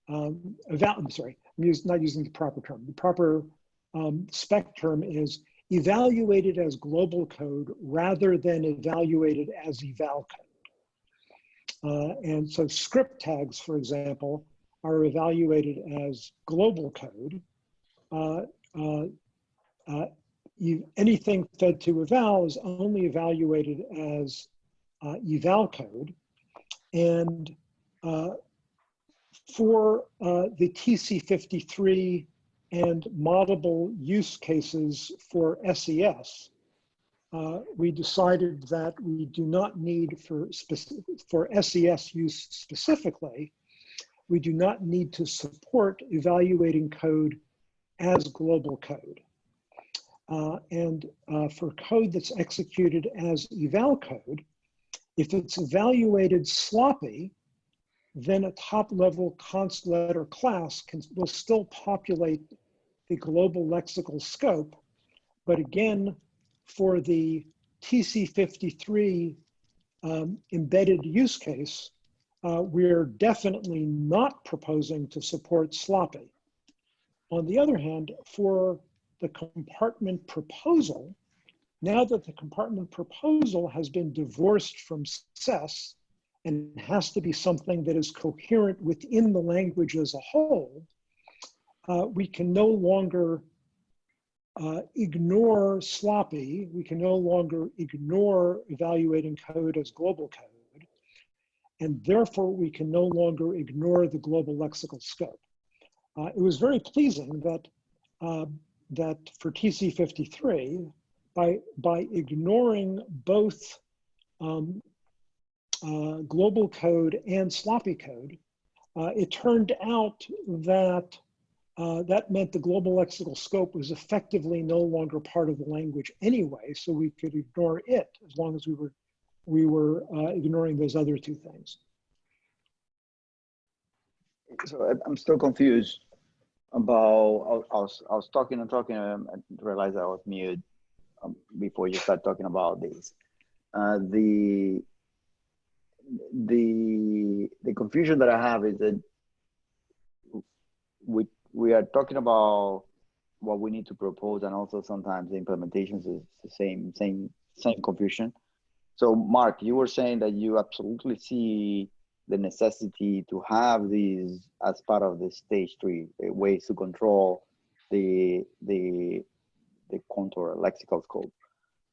um, eval I'm sorry, I'm use, not using the proper term. The proper um, spec term is evaluated as global code rather than evaluated as eval code. Uh, and so script tags, for example, are evaluated as global code. Uh, uh, uh, you, anything fed to eval is only evaluated as uh, eval code. And uh, for the TC53 and moddable use cases for SES, uh, we decided that we do not need for, specific, for SES use specifically, we do not need to support evaluating code as global code. Uh, and uh, for code that's executed as eval code, if it's evaluated sloppy, then a top level const letter class can, will still populate the global lexical scope. But again, for the TC53 um, embedded use case, uh, we're definitely not proposing to support sloppy. On the other hand, for the compartment proposal, now that the compartment proposal has been divorced from SES and has to be something that is coherent within the language as a whole, uh, we can no longer uh, ignore sloppy. We can no longer ignore evaluating code as global code. And therefore, we can no longer ignore the global lexical scope. Uh, it was very pleasing that, uh, that for TC53, by, by ignoring both um, uh, global code and sloppy code, uh, it turned out that uh, that meant the global lexical scope was effectively no longer part of the language anyway, so we could ignore it as long as we were we were uh, ignoring those other two things. So I'm still confused about, I was, I was talking and talking, and realized I was mute um, before you start talking about this. Uh, the, the, the confusion that I have is that we, we are talking about what we need to propose and also sometimes the implementations is the same, same, same confusion. So Mark, you were saying that you absolutely see the necessity to have these as part of the stage three ways to control the the the contour lexical scope,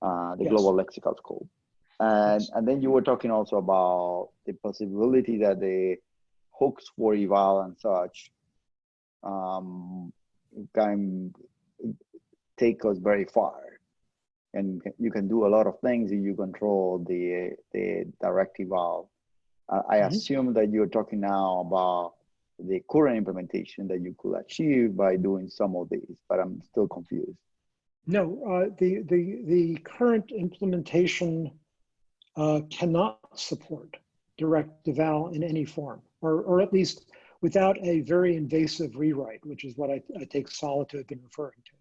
uh, the Yes. global lexical scope, and and then you were talking also about the possibility that the hooks for eval and such um, can take us very far, and you can do a lot of things if you control the the direct eval. Uh, I Mhm. assume that you're talking now about the current implementation that you could achieve by doing some of these, but I'm still confused. No, uh, the, the, the current implementation uh, cannot support direct eval in any form, or, or at least without a very invasive rewrite, which is what I, I take Sala to have been referring to.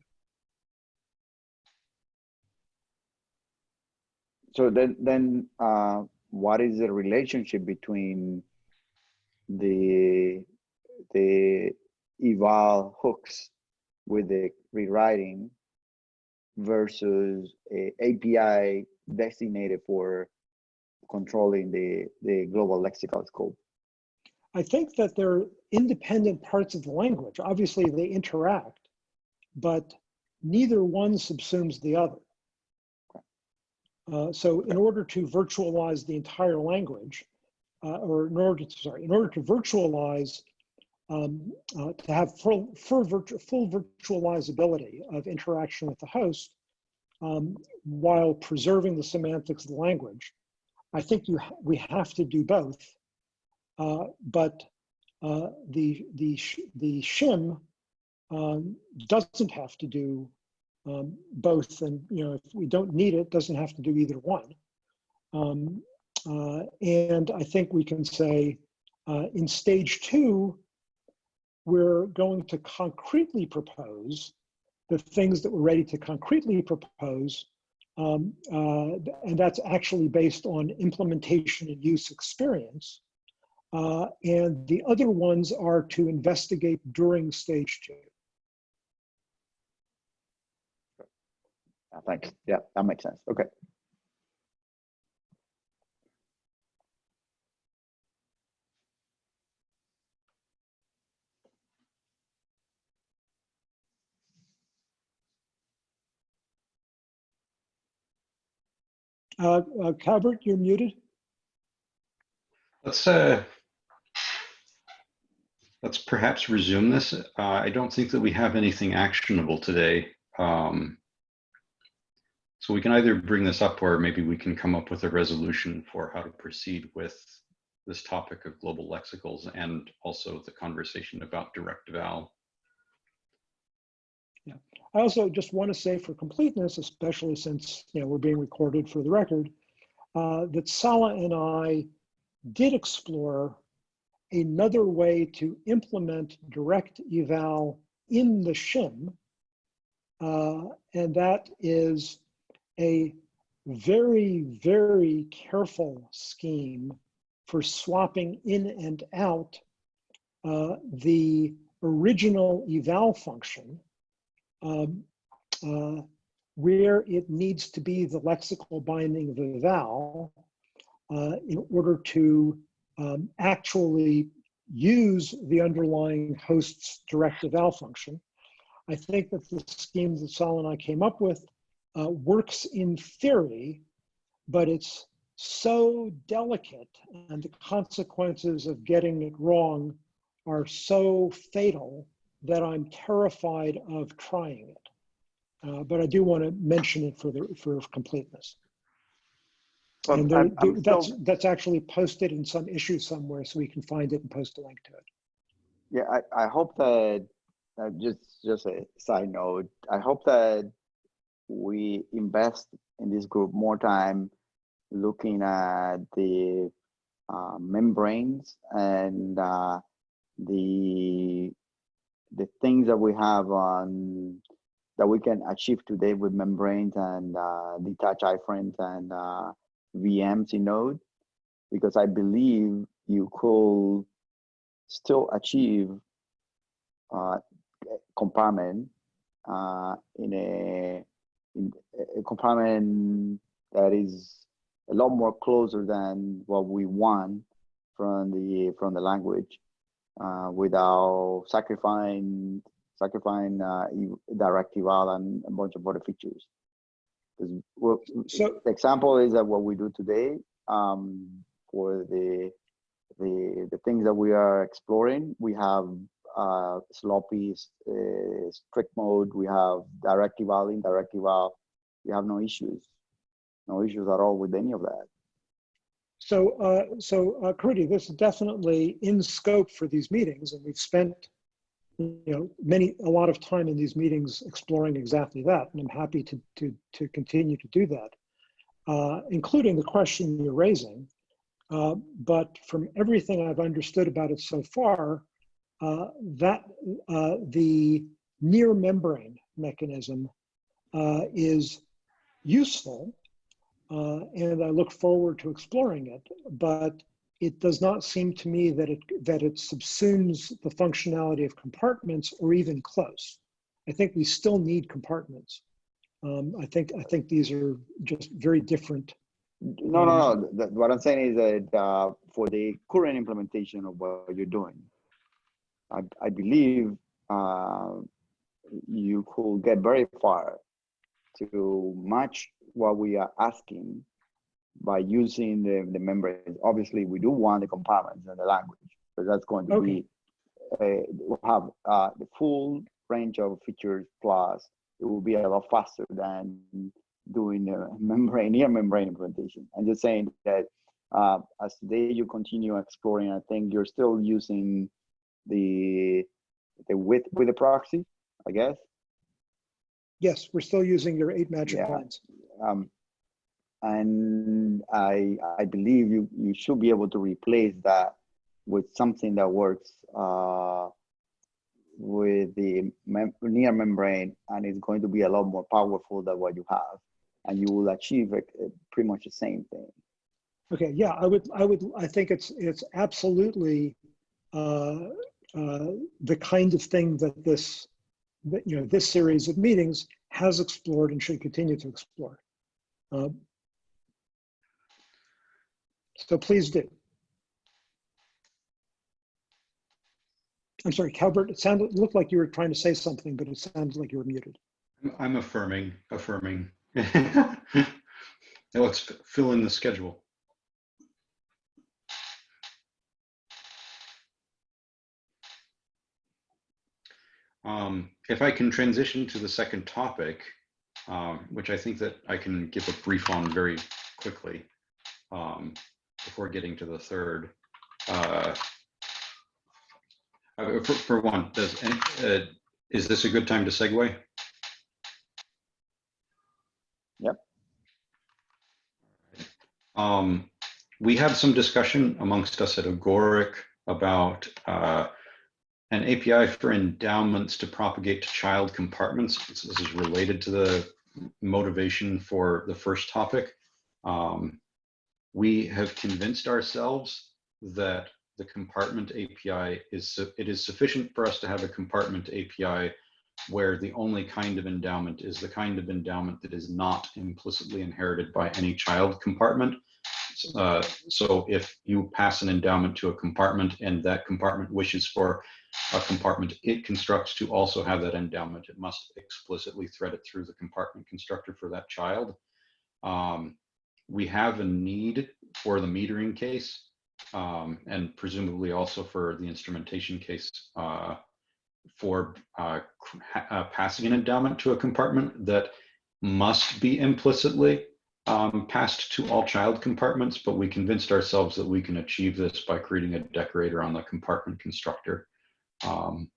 So then, then uh, what is the relationship between the the eval hooks with the rewriting versus a API designated for controlling the the global lexical scope? I think that they're independent parts of the language. Obviously, they interact, but neither one subsumes the other. Uh, so in order to virtualize the entire language, uh, or in order to, sorry, in order to virtualize, um, uh, to have full, full, virtu full virtualizability of interaction with the host, um, while preserving the semantics of the language, I think you ha we have to do both. Uh, but uh, the the the shim um, doesn't have to do um, both, and you know if we don't need it, doesn't have to do either one. Um, uh, and I think we can say uh, in stage two, we're going to concretely propose the things that we're ready to concretely propose. Um, uh, and that's actually based on implementation and use experience. Uh, and the other ones are to investigate during stage two. Uh, Thanks. Yeah, that makes sense. Okay. Uh, uh, Calvert, you're muted. Let's uh, let's perhaps resume this. Uh, I don't think that we have anything actionable today. Um, so we can either bring this up or maybe we can come up with a resolution for how to proceed with this topic of global lexicals and also the conversation about direct eval. Yeah. I also just want to say for completeness, especially since you know we're being recorded for the record, uh, that Sala and I did explore another way to implement direct eval in the shim, uh, and that is a very, very careful scheme for swapping in and out uh, the original eval function um, uh, where it needs to be the lexical binding of eval uh, in order to um, actually use the underlying host's direct eval function. I think that the scheme that Sal and I came up with uh, works in theory, but it's so delicate and the consequences of getting it wrong are so fatal that I'm terrified of trying it. Uh, but I do want to mention it for the for completeness. Well, and there, I'm- I'm that's still- that's actually posted in some issue somewhere, so we can find it and post a link to it. Yeah, I, I hope that, uh, just, just a side note, I hope that we invest in this group more time looking at the uh, membranes and uh, the the things that we have on that we can achieve today with membranes and uh, detached iframes and in Node, because I believe you could still achieve uh, compartment uh, in a in a compartment that is a lot more closer than what we want from the from the language uh, without sacrificing sacrificing uh, e- direct eval and a bunch of other features. What- So- the example is that what we do today um, for the the the things that we are exploring, we have uh, sloppy uh, strict mode, we have direct eval, indirect eval. We have no issues, no issues at all with any of that. So, uh, so uh, this is definitely in scope for these meetings, and we've spent, you know, many a lot of time in these meetings exploring exactly that, and I'm happy to to to continue to do that, uh, including the question you're raising. Uh, but from everything I've understood about it so far, uh, that uh, the near membrane mechanism uh, is useful uh, and I look forward to exploring it. But it does not seem to me that it that it subsumes the functionality of compartments or even close. I think we still need compartments. Um, I think I think these are just very different. No, no, no. The, what I'm saying is that uh, for the current implementation of what you're doing, I, I believe uh, you could get very far to match what we are asking by using the, the membranes. Obviously, we do want the compartments and the language, but that's going to Okay. be, uh, we'll have uh, the full range of features plus it will be a lot faster than doing a membrane, near membrane implementation. I'm just saying that uh, as today you continue exploring, I think you're still using the the width with the proxy, I guess. Yes, we're still using your eight magic Yeah. lines. Um, and I I believe you you should be able to replace that with something that works uh, with the mem near membrane, and it's going to be a lot more powerful than what you have, and you will achieve uh, pretty much the same thing. Okay, yeah, I would, I would, I think it's, it's absolutely uh, uh, the kind of thing that this, that, you know, this series of meetings has explored and should continue to explore. Uh, So please do. I'm sorry, Calvert, it sounded, looked like you were trying to say something, but it sounds like you were muted. I'm affirming, affirming. Now let's fill in the schedule. Um, if I can transition to the second topic, um, which I think that I can give a brief on very quickly um, before getting to the third. Uh, uh, for, for one, does, uh, is this a good time to segue? Um, we had some discussion amongst us at Agoric about uh, an API for endowments to propagate to child compartments. This this is related to the motivation for the first topic. Um, we have convinced ourselves that the compartment API is it is sufficient for us to have a compartment API where the only kind of endowment is the kind of endowment that is not implicitly inherited by any child compartment. Uh, so if you pass an endowment to a compartment and that compartment wishes for a compartment it constructs to also have that endowment, it must explicitly thread it through the compartment constructor for that child. Um, we have a need for the metering case um, and presumably also for the instrumentation case uh, for uh, uh, passing an endowment to a compartment that must be implicitly um, passed to all child compartments, but we convinced ourselves that we can achieve this by creating a decorator on the compartment constructor. Um,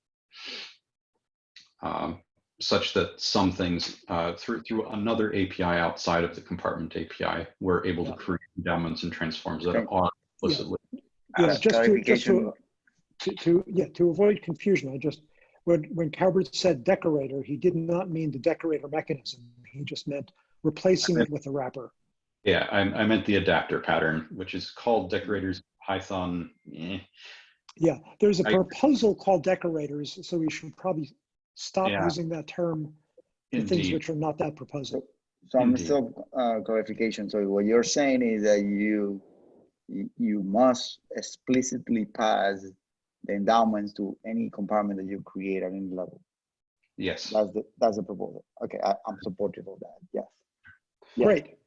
um, such that some things uh, through through another API outside of the compartment API, we're able to create endowments and transforms that Okay. are implicitly. Yeah, As just to, just to, to, to, yeah, to avoid confusion, I just, when, when Calvert said decorator, he did not mean the decorator mechanism. He just meant replacing it with a wrapper. Yeah, I, I meant the adapter pattern, which is called decorators Python. eh. Yeah, there's a proposal called decorators, so we should probably stop Yeah. using that term for things Indeed. which are not that proposal. Some Indeed. still uh, clarification. So what you're saying is that you you, you must explicitly pass the endowments to any compartment that you create at any level. Yes. That's the that's the proposal. Okay, I, I'm supportive of that. Yes. Yes. Great.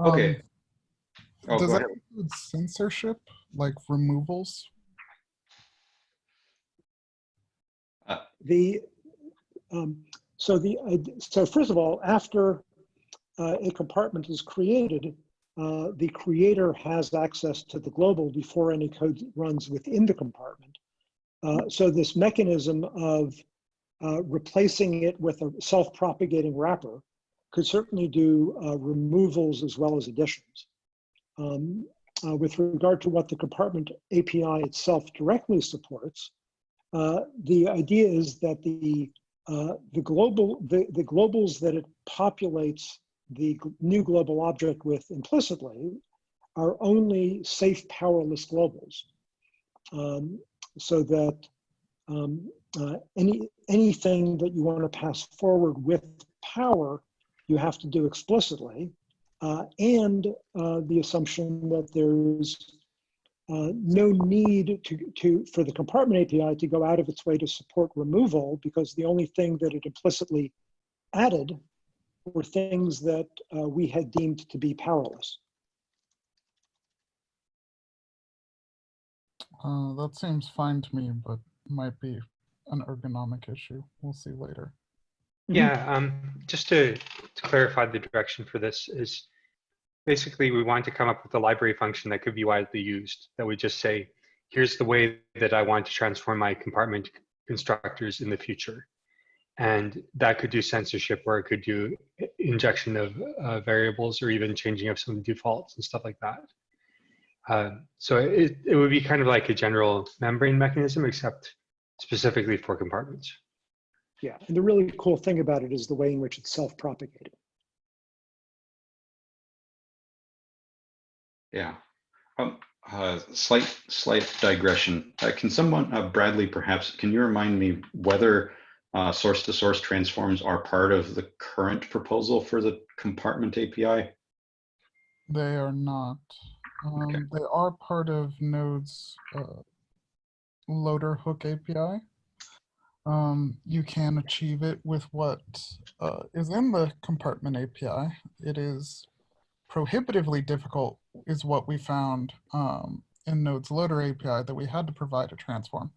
Okay. Um, Oh, Does go that ahead. include censorship, like removals? The, um, so the, so first of all, after uh, a compartment is created, uh, the creator has access to the global before any code runs within the compartment. Uh, so this mechanism of uh, replacing it with a self-propagating wrapper could certainly do uh, removals as well as additions. Um, uh, with regard to what the compartment API itself directly supports, uh, the idea is that the uh, the global the, the globals that it populates the new global object with implicitly are only safe powerless globals. Um, so that um, uh, any anything that you want to pass forward with power, you have to do explicitly, uh, and uh, the assumption that there's uh, no need to, to for the compartment API to go out of its way to support removal because the only thing that it implicitly added were things that uh, we had deemed to be powerless. Uh, that seems fine to me, but might be an ergonomic issue. We'll see later. Yeah, um, just to, to clarify the direction for this is basically we want to come up with a library function that could be widely used that would just say, here's the way that I want to transform my compartment constructors in the future. And that could do censorship or it could do injection of uh, variables or even changing of some defaults and stuff like that. Uh, so it, it would be kind of like a general membrane mechanism, except specifically for compartments. Yeah, and the really cool thing about it is the way in which it's self-propagating. Yeah. Um, uh, slight, slight digression. Uh, can someone, uh, Bradley, perhaps, can you remind me whether uh, source-to-source transforms are part of the current proposal for the compartment API? They are not. Okay. Um, they are part of Node's uh, loader hook API. Um, you can achieve it with what uh, is in the compartment API. It is prohibitively difficult, is what we found um, in Node's loader API that we had to provide a transform.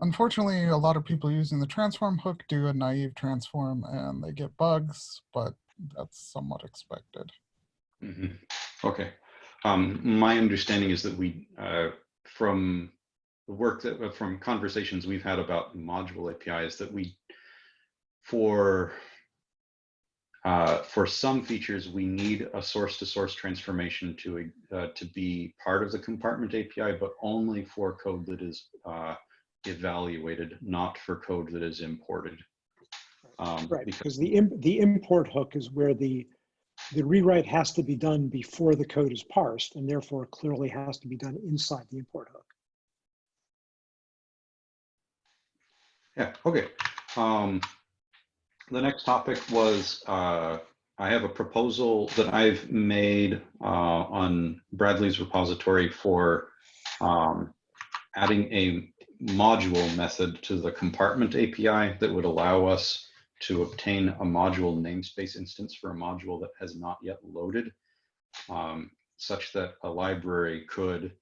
Unfortunately, a lot of people using the transform hook do a naive transform and they get bugs, but that's somewhat expected. Mhm. Okay. Um, my understanding is that we, uh, from the work that, uh, from conversations we've had about module APIs, that we, for, uh, for some features, we need a source-to-source transformation to, uh, to be part of the compartment API, but only for code that is uh, evaluated, not for code that is imported. Um, Right, because- because the, im- the import hook is where the, the rewrite has to be done before the code is parsed, and therefore clearly has to be done inside the import hook. Yeah, okay. Um, the next topic was, uh, I have a proposal that I've made, uh, on Bradley's repository for, um, adding a module method to the compartment API that would allow us to obtain a module namespace instance for a module that has not yet loaded, um, such that a library could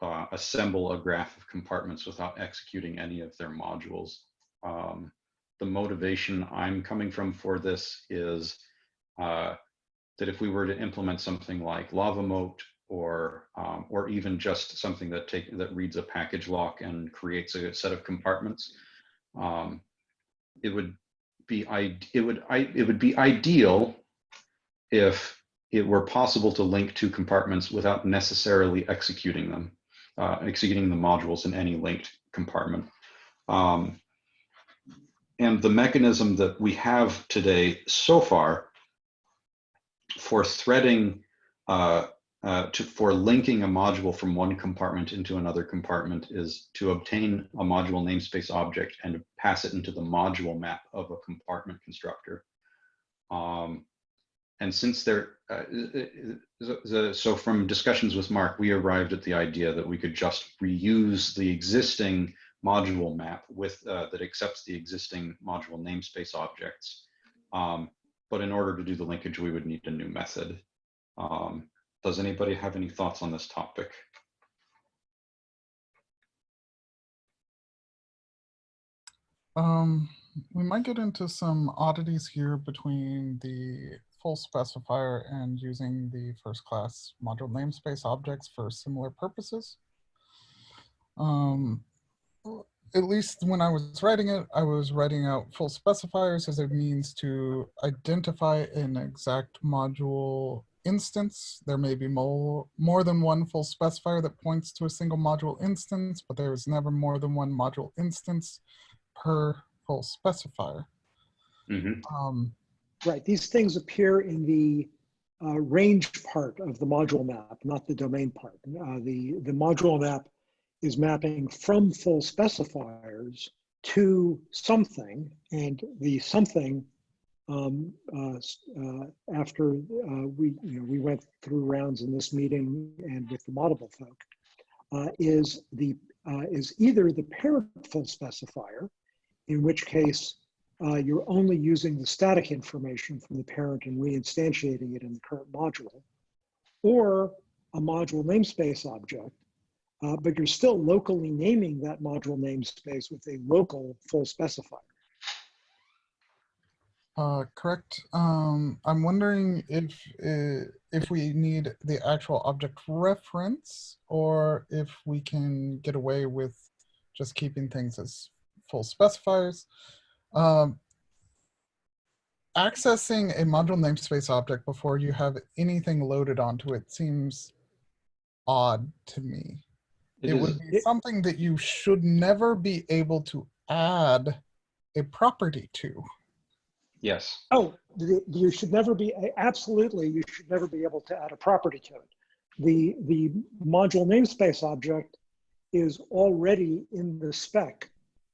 uh, assemble a graph of compartments without executing any of their modules. Um, the motivation I'm coming from for this is uh, that if we were to implement something like LavaMoat or um, or even just something that take that reads a package lock and creates a set of compartments, um, it would be it would it would be ideal if it were possible to link two compartments without necessarily executing them, uh, executing the modules in any linked compartment. Um, and the mechanism that we have today so far for threading, uh, uh, to, for linking a module from one compartment into another compartment is to obtain a module namespace object and pass it into the module map of a compartment constructor. Um, and since there, uh, so from discussions with Mark, we arrived at the idea that we could just reuse the existing module map with uh, that accepts the existing module namespace objects. Um, but in order to do the linkage, we would need a new method. Um, does anybody have any thoughts on this topic? Um, we might get into some oddities here between the full specifier and using the first class module namespace objects for similar purposes. Um, at least when I was writing it, I was writing out full specifiers as a means to identify an exact module instance. There may be more, more than one full specifier that points to a single module instance, but there is never more than one module instance per full specifier. Mhm. Um, Right, these things appear in the uh, range part of the module map, not the domain part. Uh, the, the module map is mapping from full specifiers to something, and the something, um, uh, uh, after uh, we, you know, we went through rounds in this meeting and with the Moddable folk, uh, is the uh, is either the parent full specifier, in which case uh, you're only using the static information from the parent and reinstantiating it in the current module, or a module namespace object, uh, but you're still locally naming that module namespace with a local full specifier. Uh, correct. Um, I'm wondering if uh, if we need the actual object reference or if we can get away with just keeping things as full specifiers. Um, accessing a module namespace object before you have anything loaded onto it seems odd to me. It It, is- would be It- something that you should never be able to add a property to. Yes. Oh, the, you should never be, absolutely, you should never be able to add a property to it. The, the module namespace object is already in the spec,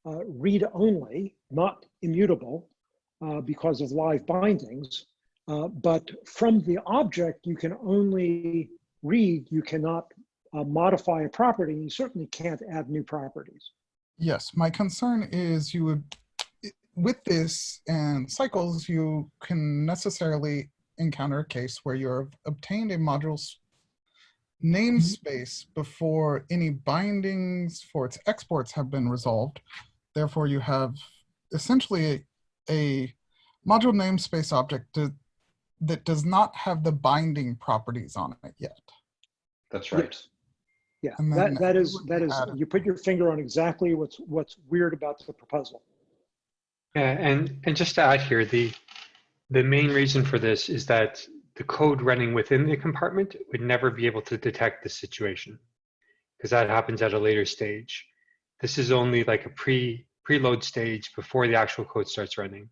uh, read only, not immutable uh, because of live bindings. Uh, but from the object, you can only read, you cannot uh, modify a property, you certainly can't add new properties. Yes, my concern is you would, with this and cycles, you can necessarily encounter a case where you've obtained a module's namespace before any bindings for its exports have been resolved. Therefore, you have essentially a, a module namespace object that, that does not have the binding properties on it yet. That's right. Yeah, And that, that it is, would that be is, added. you put your finger on exactly what's, what's weird about the proposal. Yeah, and, and just to add here, the, the main reason for this is that the code running within the compartment would never be able to detect the situation because that happens at a later stage. This is only like a pre, preload stage before the actual code starts running,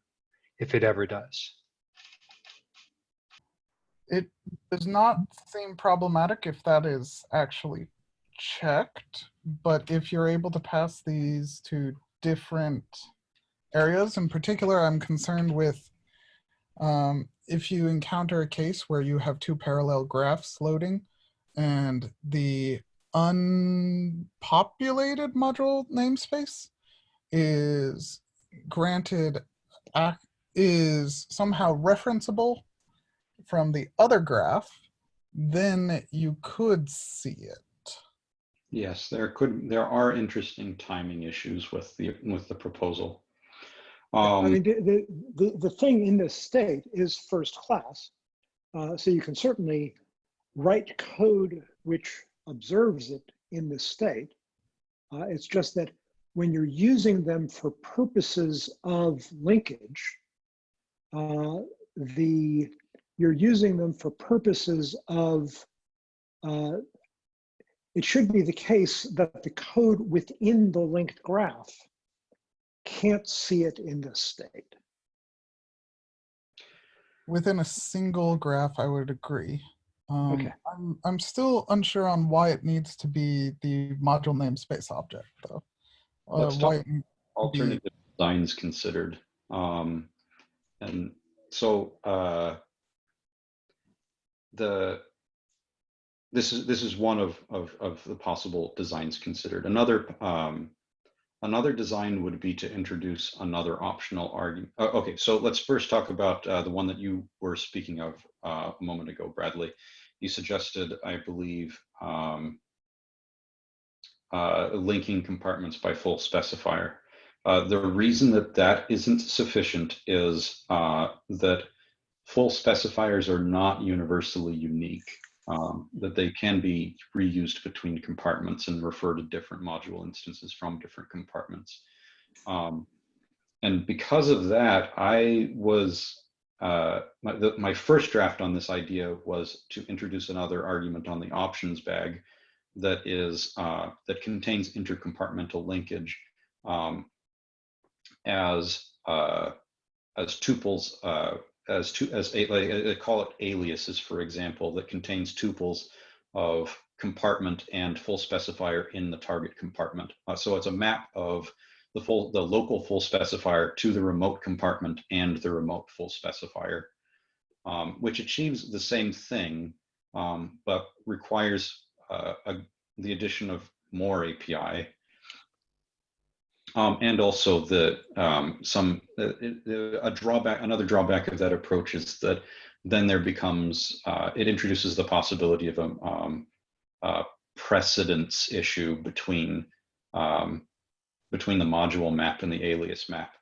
if it ever does. It does not seem problematic if that is actually checked, but if you're able to pass these to different areas, in particular, I'm concerned with um, if you encounter a case where you have two parallel graphs loading and the unpopulated module namespace is granted is somehow referenceable from the other graph, then you could see it. Yes, there could, there are interesting timing issues with the, with the proposal. I Um, mean, the, the, the, the thing in this state is first class. Uh, so you can certainly write code which observes it in this state. Uh, it's just that when you're using them for purposes of linkage, uh, the you're using them for purposes of uh, it should be the case that the code within the linked graph can't see it in this state. Within a single graph, I would agree. Um, Okay. I'm, I'm still unsure on why it needs to be the module namespace object, though. Uh, Let's why talk- it need- alternative designs considered. Um, and so, uh, the, this is, this is one of, of, of the possible designs considered. Another, um, another design would be to introduce another optional argument. Uh, okay, so let's first talk about, uh, the one that you were speaking of, uh, a moment ago, Bradley. You suggested, I believe, um, uh, linking compartments by full specifier. Uh, the reason that that isn't sufficient is uh, that full specifiers are not universally unique, um, that they can be reused between compartments and refer to different module instances from different compartments. Um, and because of that, I was, uh, my, the, my first draft on this idea was to introduce another argument on the options bag that is, uh, that contains intercompartmental linkage um, as, uh, as tuples, uh, as two, as a, like, I call it aliases, for example, that contains tuples of compartment and full specifier in the target compartment. Uh, so it's a map of the full, the local full specifier to the remote compartment and the remote full specifier, um, which achieves the same thing, um, but requires uh, a, the addition of more API. Um, and also the um, some uh, a drawback, another drawback of that approach is that then there becomes uh, it introduces the possibility of a um, uh, precedence issue between um, between the module map and the alias map.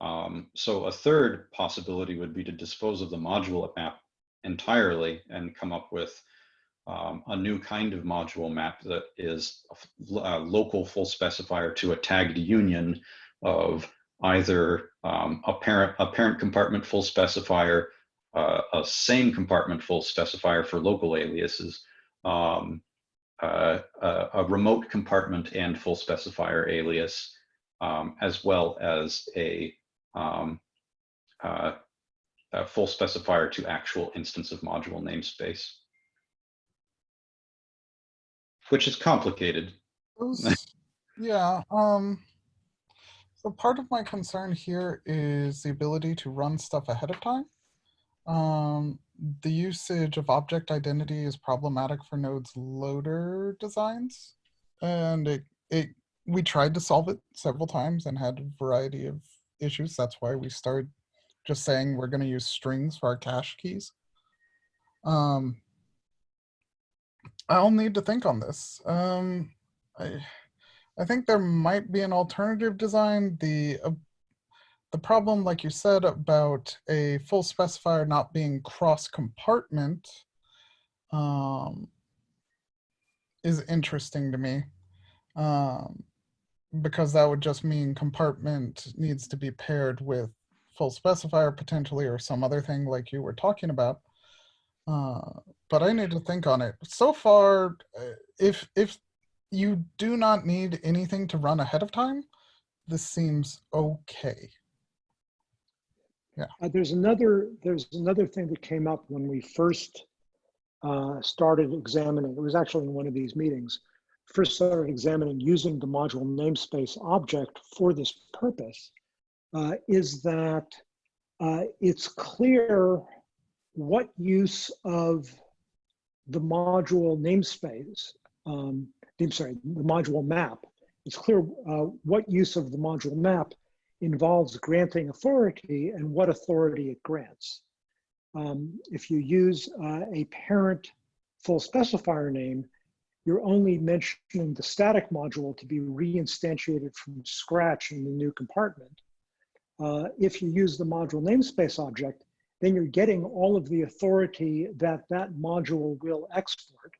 Um, so a third possibility would be to dispose of the module map entirely and come up with um, a new kind of module map that is a local full specifier to a tagged union of either um, a parent a parent compartment full specifier, uh, a same compartment full specifier for local aliases, um, uh, a, a, remote compartment and full specifier alias, um, as well as a, um, uh, a full specifier to actual instance of module namespace which is complicated. Yeah. Um, so part of my concern here is the ability to run stuff ahead of time. Um, the usage of object identity is problematic for Node's loader designs. And it, it we tried to solve it several times and had a variety of issues. That's why we started just saying we're going to use strings for our cache keys. Um, I'll need to think on this. Um, I, I think there might be an alternative design. The uh, the problem, like you said, about a full specifier not being cross compartment um, is interesting to me. Um, because that would just mean compartment needs to be paired with full specifier potentially or some other thing like you were talking about. Uh, but I need to think on it. So far, uh, if if you do not need anything to run ahead of time, this seems okay. Yeah. Uh, there's another there's another thing that came up when we first uh, started examining. It was actually in one of these meetings. First started examining using the module namespace object for this purpose. Uh, is that uh, it's clear what use of the module namespace, um, I'm sorry, the module map, it's clear uh, what use of the module map involves granting authority and what authority it grants. Um, if you use uh, a parent full specifier name, you're only mentioning the static module to be reinstantiated from scratch in the new compartment. Uh, if you use the module namespace object, then you're getting all of the authority that that module will export.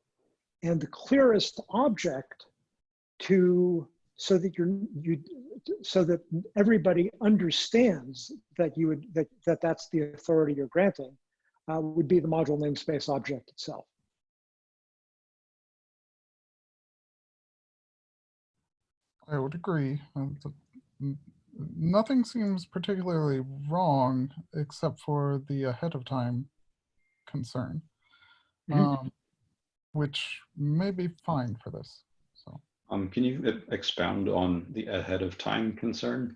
And the clearest object to, so that you're, you, so that everybody understands that you would, that, that that's the authority you're granting, uh, would be the module namespace object itself. I would agree. Um, nothing seems particularly wrong except for the ahead of time concern, mm -hmm. um, which may be fine for this. So, um, can you expound on the ahead of time concern?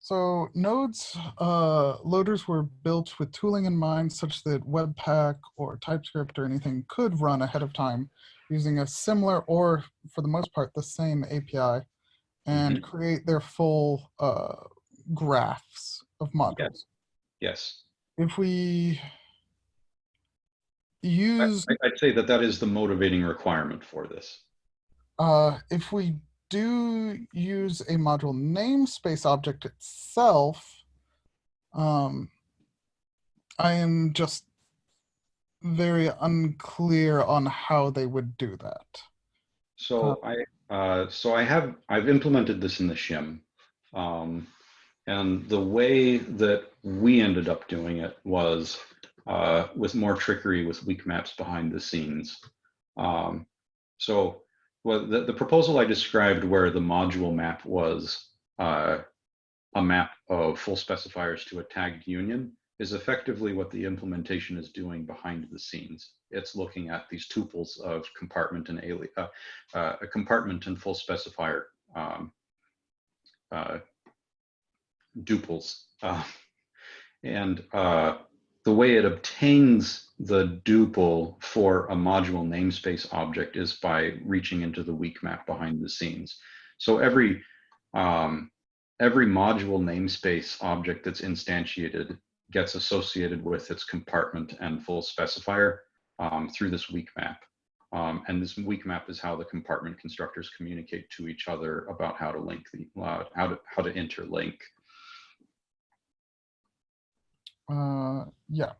So Node's uh, loaders were built with tooling in mind such that Webpack or TypeScript or anything could run ahead of time using a similar or for the most part the same API and mm -hmm. create their full uh, graphs of modules. Yes. yes. If we use... I, would say that that is the motivating requirement for this. Uh, if we do use a module namespace object itself, um, I am just very unclear on how they would do that. So I, uh, so I have, I've implemented this in the shim. Um, and the way that we ended up doing it was uh, with more trickery with weak maps behind the scenes. Um, so well, the, the proposal I described where the module map was uh, a map of full specifiers to a tagged union is effectively what the implementation is doing behind the scenes. It's looking at these tuples of compartment and ali uh, uh, a compartment and full specifier um, uh, duples. Uh, and uh, the way it obtains the duple for a module namespace object is by reaching into the weak map behind the scenes. So every um, every module namespace object that's instantiated gets associated with its compartment and full specifier um, through this weak map. Um, and this weak map is how the compartment constructors communicate to each other about how to link the uh, how to how to interlink. Uh, yeah.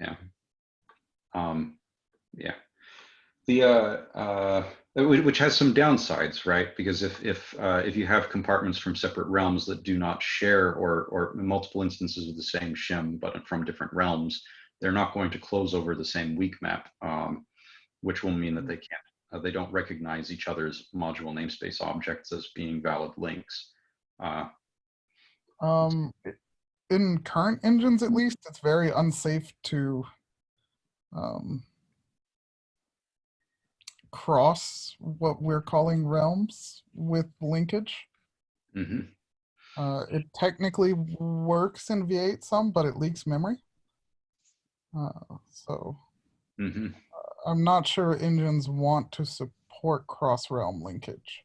Yeah. Um, yeah. The uh, uh, which has some downsides, right? Because if if uh, if you have compartments from separate realms that do not share or or multiple instances of the same shim but from different realms, they're not going to close over the same weak map, um, which will mean that they can't uh, they don't recognize each other's module namespace objects as being valid links. Uh, Um, in current engines, at least, it's very unsafe to um, cross what we're calling realms with linkage. mhm. Uh, it technically works in V8 some, but it leaks memory. Uh, so Mhm. I'm not sure engines want to support cross-realm linkage.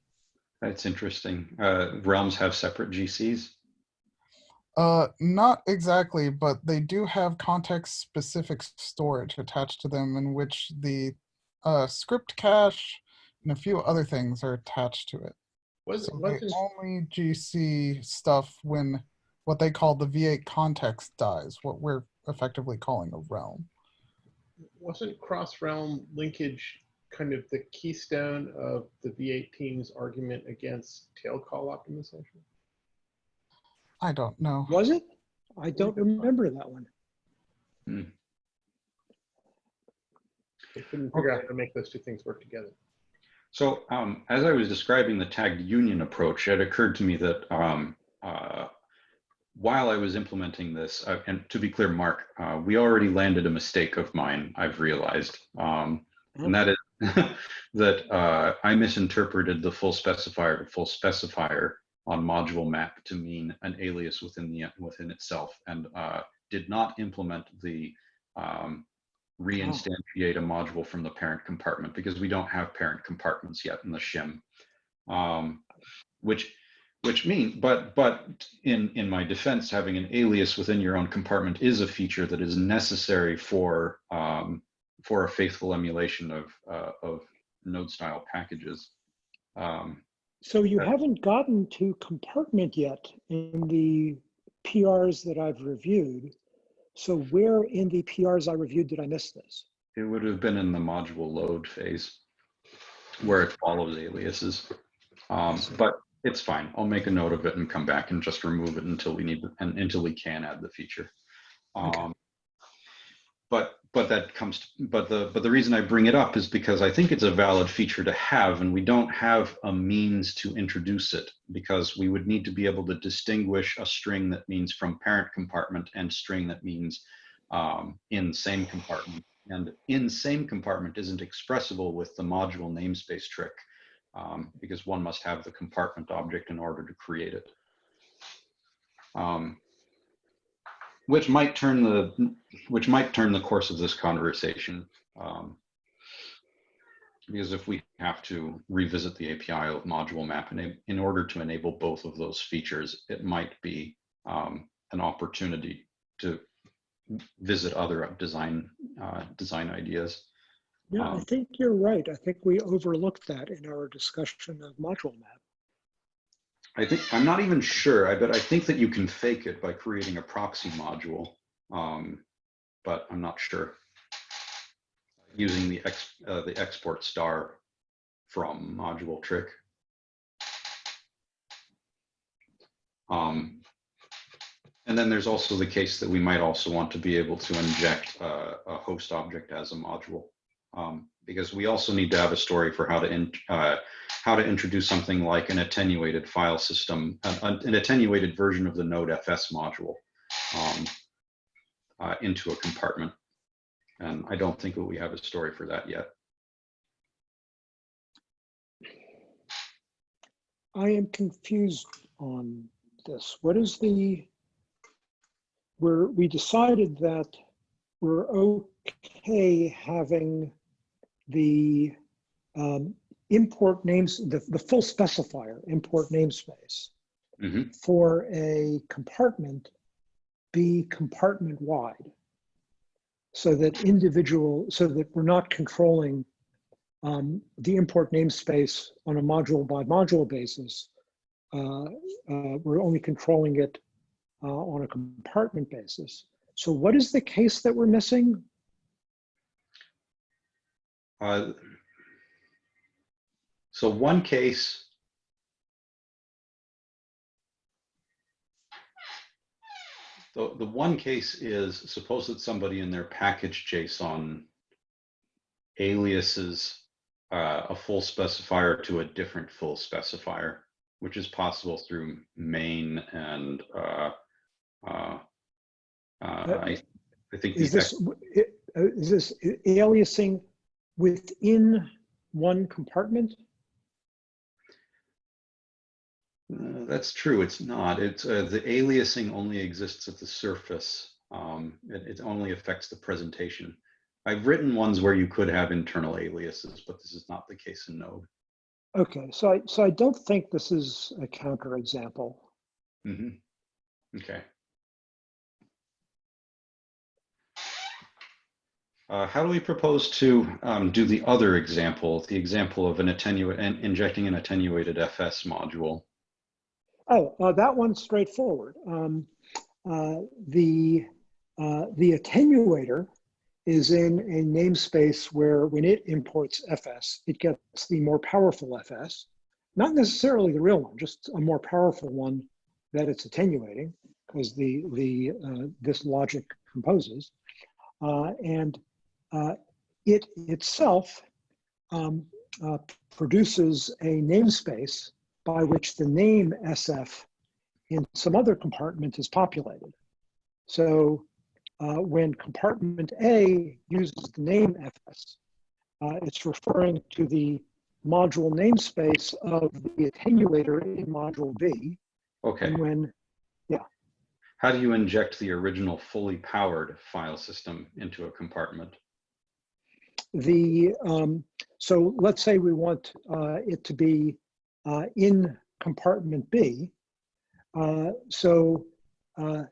That's interesting. Uh, realms have separate GCs. Uh, not exactly, but they do have context-specific storage attached to them in which the uh, script cache and a few other things are attached to it. Was, So they wasn't, only GC stuff when what they call the V8 context dies, what we're effectively calling a realm. wasn't cross-realm linkage kind of the keystone of the V8 team's argument against tail call optimization? I don't know. Was it? I don't remember that one. They couldn't figure out how to make those two things work together. So um, as I was describing the tagged union approach, it occurred to me that um, uh, while I was implementing this, uh, and to be clear, Mark, uh, we already landed a mistake of mine, I've realized. Um, and that is that uh, I misinterpreted the full specifier to full specifier on module map to mean an alias within the within itself and uh, did not implement the um, reinstantiate a module from the parent compartment because we don't have parent compartments yet in the shim. Um, which which mean but but in in my defense having an alias within your own compartment is a feature that is necessary for um, for a faithful emulation of uh, of node style packages. Um, So you Uh, haven't gotten to compartment yet in the PRs that I've reviewed. So where in the PRs I reviewed did I miss this? it would have been in the module load phase where it follows aliases um, but it's fine i'll make a note of it and come back and just remove it until we need and until we can add the feature Okay. um, but but that comes to, but the but the reason i bring it up is because i think it's a valid feature to have and we don't have a means to introduce it because we would need to be able to distinguish a string that means from parent compartment and string that means um, in same compartment and in same compartment isn't expressible with the module namespace trick um, because one must have the compartment object in order to create it. Um, which might turn the which might turn the course of this conversation. Um, because if we have to revisit the API of module map in, in order to enable both of those features, it might be um, an opportunity to visit other design uh, design ideas. Yeah, I Um, think you're right. I think we overlooked that in our discussion of module map. I think I'm not even sure. I bet I think that you can fake it by creating a proxy module Um, but I'm not sure. Using the ex, uh, the export star from module trick. Um, and then there's also the case that we might also want to be able to inject uh, a host object as a module. Um, because we also need to have a story for how to in, uh, how to introduce something like an attenuated file system, an, an attenuated version of the Node.fs module um, uh, into a compartment. And I don't think that we have a story for that yet. I am confused on this. What is the, we're, we decided that we're okay having the um, import names, the, the full specifier, import namespace Mhm. for a compartment be compartment wide. So that individual, so that we're not controlling um, the import namespace on a module by module basis. Uh, uh, we're only controlling it uh, on a compartment basis. So what is the case that we're missing? Uh, so one case. The, the one case is suppose that somebody in their package JSON aliases uh, a full specifier to a different full specifier, which is possible through main and uh, uh, uh, I, I think Is this, uh, is this aliasing within one compartment? Uh, that's true. It's not. It's uh, the aliasing only exists at the surface. Um, it, it only affects the presentation. I've written ones where you could have internal aliases, but this is not the case in Node. Okay, so I, so I don't think this is a counterexample. hmm Okay. Uh, how do we propose to um, do the other example, the example of an attenuate injecting an attenuated FS module? Oh, uh, that one's straightforward. Um, uh, the, uh, the attenuator is in a namespace where when it imports FS, it gets the more powerful FS, not necessarily the real one, just a more powerful one that it's attenuating because the, the, uh, this logic composes. Uh, and it itself um, uh, produces a namespace by which the name SF in some other compartment is populated. So uh, when compartment A uses the name FS, uh, it's referring to the module namespace of the attenuator in module B. Okay. And when, yeah. How do you inject the original fully powered file system into a compartment? The, um, so let's say we want uh, it to be uh, in compartment B. Uh, so uh,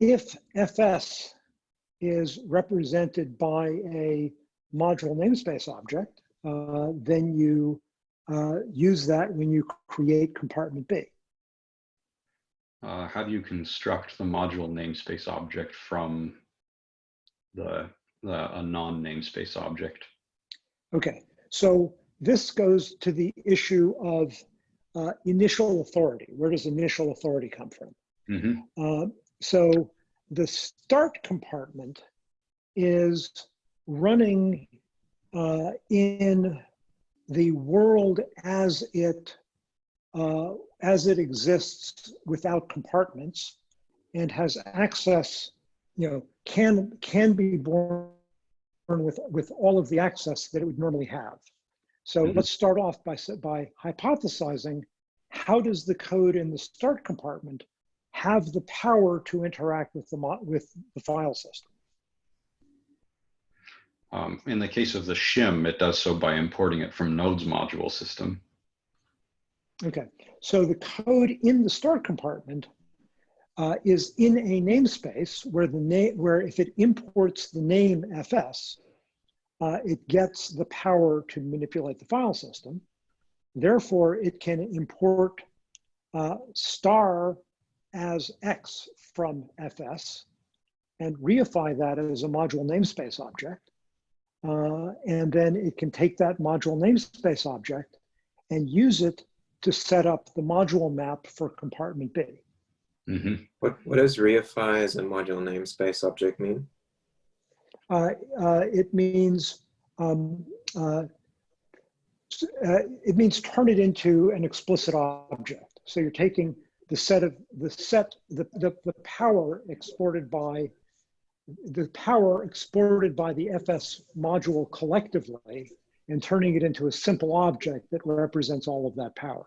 if FS is represented by a module namespace object, uh, then you uh, use that when you create compartment B. Uh, how do you construct the module namespace object from the, the a non-namespace object? Okay, so this goes to the issue of uh, initial authority. Where does initial authority come from? Mhm. Uh, so the start compartment is running uh, in the world as it uh, as it exists without compartments and has access, you know, can can be born with with all of the access that it would normally have. So Mhm. let's start off by by hypothesizing how does the code in the start compartment have the power to interact with the mo- with the file system? Um, in the case of the shim, it does so by importing it from Node's module system. Okay, so the code in the start compartment uh, is in a namespace where the name, where if it imports the name fs, uh, it gets the power to manipulate the file system. Therefore, it can import uh, star as x from fs and reify that as a module namespace object. Uh, and then it can take that module namespace object and use it to set up the module map for compartment B. hmm What, what does reify as a module namespace object mean? Uh, uh, it means um, uh, uh, it means turn it into an explicit object. So you're taking the set of the set the, the, the power exported by the power exported by the FS module collectively and turning it into a simple object that represents all of that power.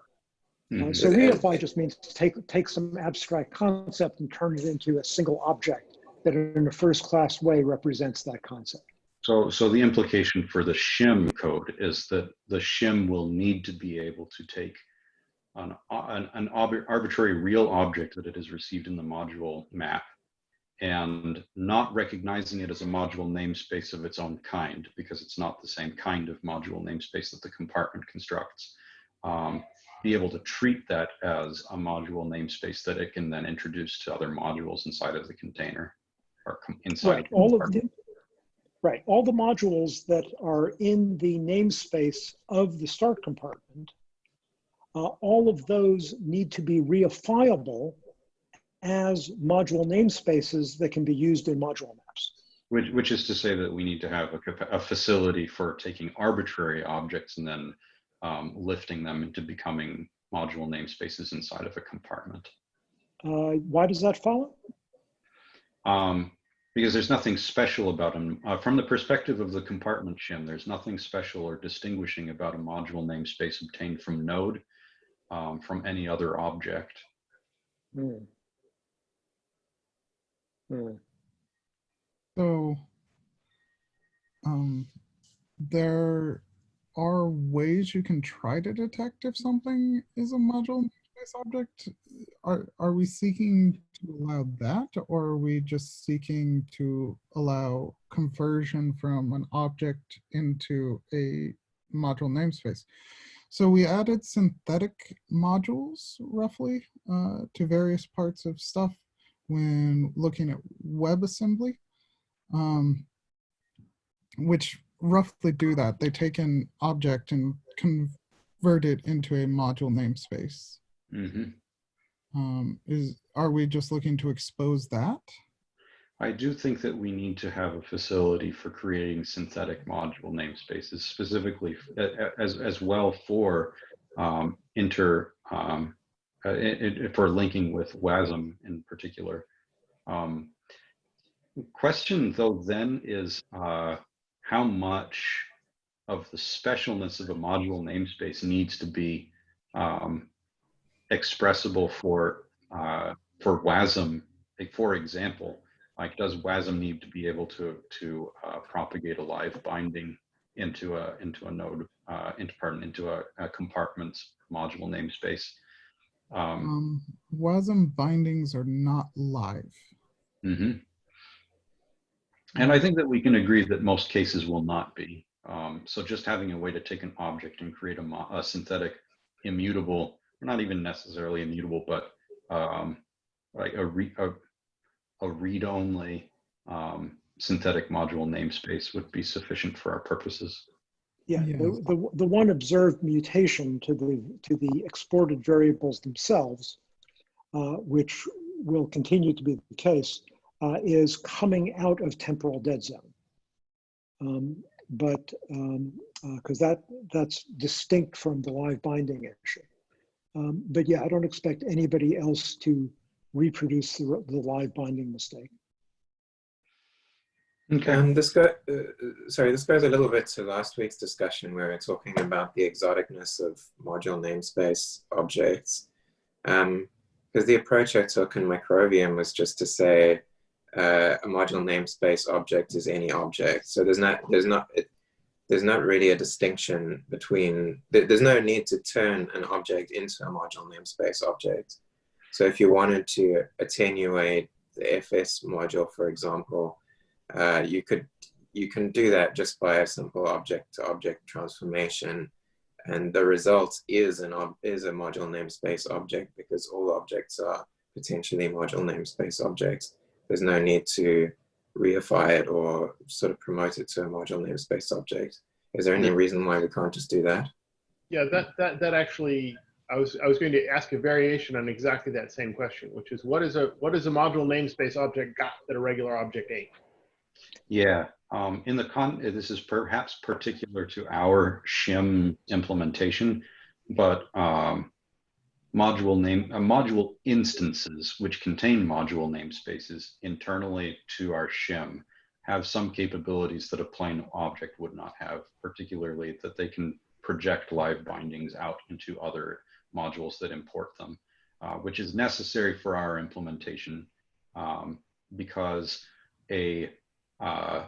Uh, so reify just means to take take some abstract concept and turn it into a single object that in a first class way represents that concept. So, so the implication for the shim code is that the shim will need to be able to take an, an, an arbi- arbitrary real object that it has received in the module map and not recognizing it as a module namespace of its own kind because it's not the same kind of module namespace that the compartment constructs. Um, be able to treat that as a module namespace that it can then introduce to other modules inside of the container or inside. Right, all of the, right, all the modules that are in the namespace of the start compartment, uh, all of those need to be reifiable as module namespaces that can be used in module maps. Which, which is to say that we need to have a, a facility for taking arbitrary objects and then um, lifting them into becoming module namespaces inside of a compartment. Uh, why does that follow? Um, because there's nothing special about them. Uh, from the perspective of the compartment shim, there's nothing special or distinguishing about a module namespace obtained from node um, from any other object. Hmm. Hmm. So, um, there are ways you can try to detect if something is a module namespace object. Are are we seeking to allow that, or are we just seeking to allow conversion from an object into a module namespace? So we added synthetic modules roughly uh, to various parts of stuff when looking at WebAssembly, um, which roughly do that. They take an object and convert it into a module namespace. Mhm. Um, is are we just looking to expose that? I do think that we need to have a facility for creating synthetic module namespaces, specifically f- a- a- as as well for um, inter um, uh, i- i- for linking with WASM in particular. Um, question though then is uh, how much of the specialness of a module namespace needs to be um, expressible for uh, for WASM, like, for example like does WASM need to be able to to uh, propagate a live binding into a into a node uh, into pardon into a, a compartment module namespace? Um, Um, WASM bindings are not live. mhm. And I think that we can agree that most cases will not be. Um, so just having a way to take an object and create a, a synthetic immutable, not even necessarily immutable, but um, like a, re, a, a read-only um, synthetic module namespace would be sufficient for our purposes. Yeah, Yes. the, the, the one observed mutation to the, to the exported variables themselves, uh, which will continue to be the case, uh, is coming out of temporal dead zone. Um, but, because that, that's distinct from the live binding issue. Um, but yeah, I don't expect anybody else to reproduce the, the live binding mistake. Okay. Um, this go, uh, uh, sorry, this goes a little bit to last week's discussion where we we're talking about the exoticness of module namespace objects. Um, because the approach I took in Microvium was just to say uh, a module namespace object is any object. So there's not there's not it, there's not really a distinction between there, there's no need to turn an object into a module namespace object. So if you wanted to attenuate the FS module, for example, uh, you could you can do that just by a simple object to object transformation and the result is an is a module namespace object because all objects are potentially module namespace objects there's no need to reify it or sort of promote it to a module namespace object. Is there any reason why we can't just do that? Yeah, that, that, that actually, I was, I was going to ask a variation on exactly that same question, which is what is a, what is a module namespace object got that a regular object ain't? Yeah, um, in the con, this is perhaps particular to our shim implementation, but um, module name, uh, module instances which contain module namespaces internally to our shim have some capabilities that a plain object would not have, particularly that they can project live bindings out into other modules that import them, uh, which is necessary for our implementation um, because a uh,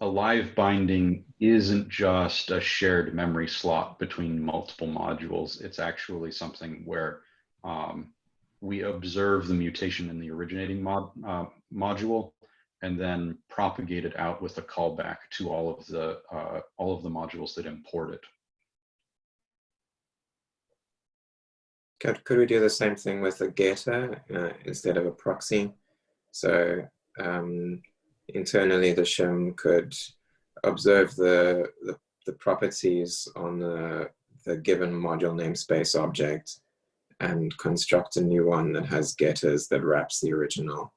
a live binding isn't just a shared memory slot between multiple modules. It's actually something where um, we observe the mutation in the originating mod, uh, module and then propagate it out with a callback to all of the uh, all of the modules that import it. Could, could we do the same thing with a getter uh, instead of a proxy? So um, internally the shim could observe the, the, the properties on the, the given module namespace object and construct a new one that has getters that wraps the original.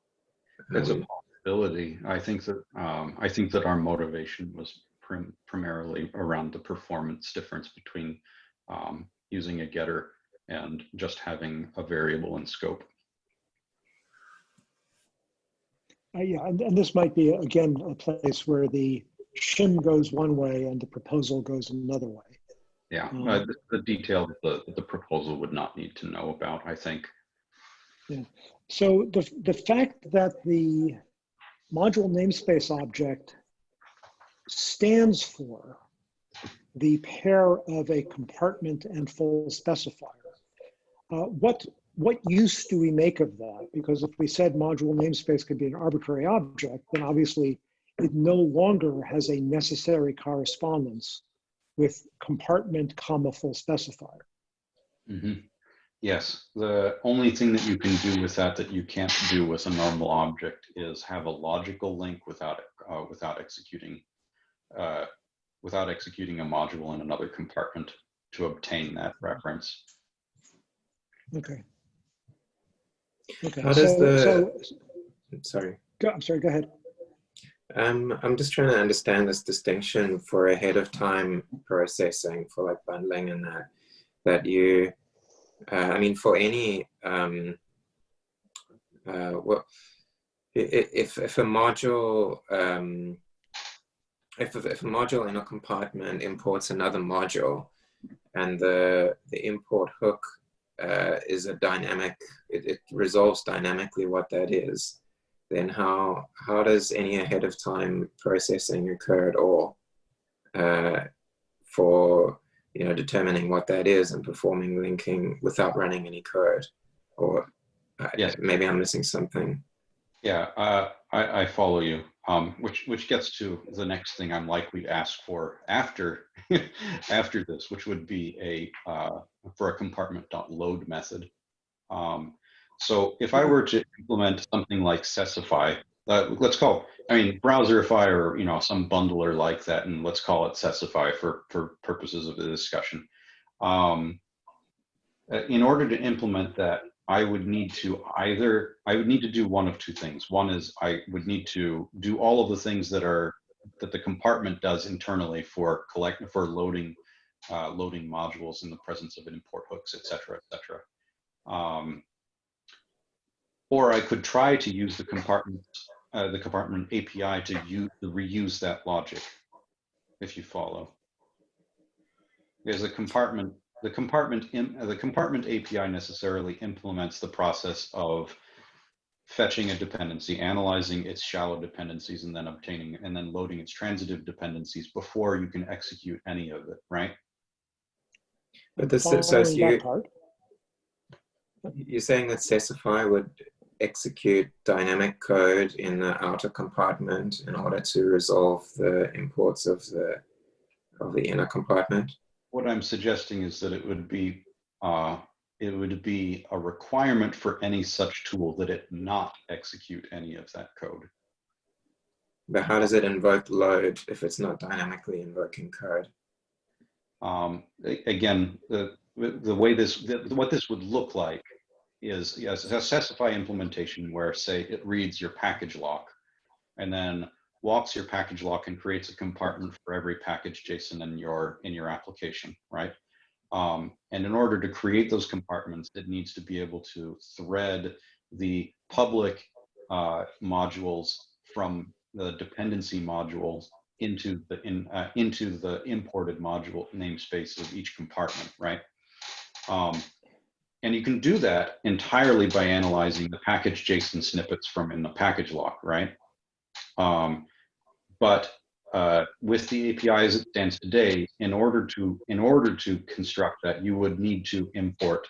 That's a Um, possibility. I think that um, I think that our motivation was prim primarily around the performance difference between um, using a getter and just having a variable in scope. Uh, yeah, and, and this might be, again, a place where the shim goes one way and the proposal goes another way. Yeah, Mm. uh, the, the detail that the, the proposal would not need to know about, I think. Yeah. So the, the fact that the module namespace object stands for the pair of a compartment and full specifier, uh, what, what use do we make of that? Because if we said module namespace could be an arbitrary object, then obviously it no longer has a necessary correspondence with compartment comma full specifier. Mhm. Yes, the only thing that you can do with that that you can't do with a normal object is have a logical link without uh, without executing uh, without executing a module in another compartment to obtain that reference. Okay. Okay. How does so, the- so sorry. go, I'm sorry, go ahead. Um, I'm just trying to understand this distinction for ahead of time processing for like bundling and that, that you, uh, I mean, for any, um, uh, well, i- i- if, if a module, um, if, if a module in a compartment imports another module and the, the import hook uh, is a dynamic, it, it resolves dynamically what that is, then how how does any ahead of time processing occur at all uh, for you know determining what that is and performing linking without running any code or uh, Yes. maybe I'm missing something. Yeah, uh, I, I follow you. Um, which which gets to the next thing I'm likely to ask for after after this, which would be a uh, for a compartment load method. Um, so if I were to implement something like Sesify, uh, let's call, I mean, Browserify or you know some bundler like that, and let's call it Sesify for for purposes of the discussion. Um, uh, in order to implement that, I would need to either, I would need to do one of two things. One is I would need to do all of the things that are, that the compartment does internally for collect, for loading, uh, loading modules in the presence of an import hooks, et cetera, et cetera. Um, or I could try to use the compartment, uh, the compartment API to use, to reuse that logic, if you follow. Because the compartment the compartment in, the compartment API necessarily implements the process of fetching a dependency, analyzing its shallow dependencies, and then obtaining and then loading its transitive dependencies before you can execute any of it, right? But this Following so you part, you're saying that Sesify would execute dynamic code in the outer compartment in order to resolve the imports of the of the inner compartment. What I'm suggesting is that it would be uh, it would be a requirement for any such tool that it not execute any of that code. But how does it invoke load if it's not dynamically invoking code? Um, again, the, the way this, the- what this would look like is, yes, a Sesify implementation where say it reads your package lock and then walks your package lock and creates a compartment for every package JSON in your, in your application, right? Um, and in order to create those compartments, it needs to be able to thread the public uh, modules from the dependency modules into the in uh, into the imported module namespace of each compartment, right? Um, and you can do that entirely by analyzing the package JSON snippets from in the package lock, right? Um, but uh, with the API as it stands today, in order to in order to construct that, you would need to import.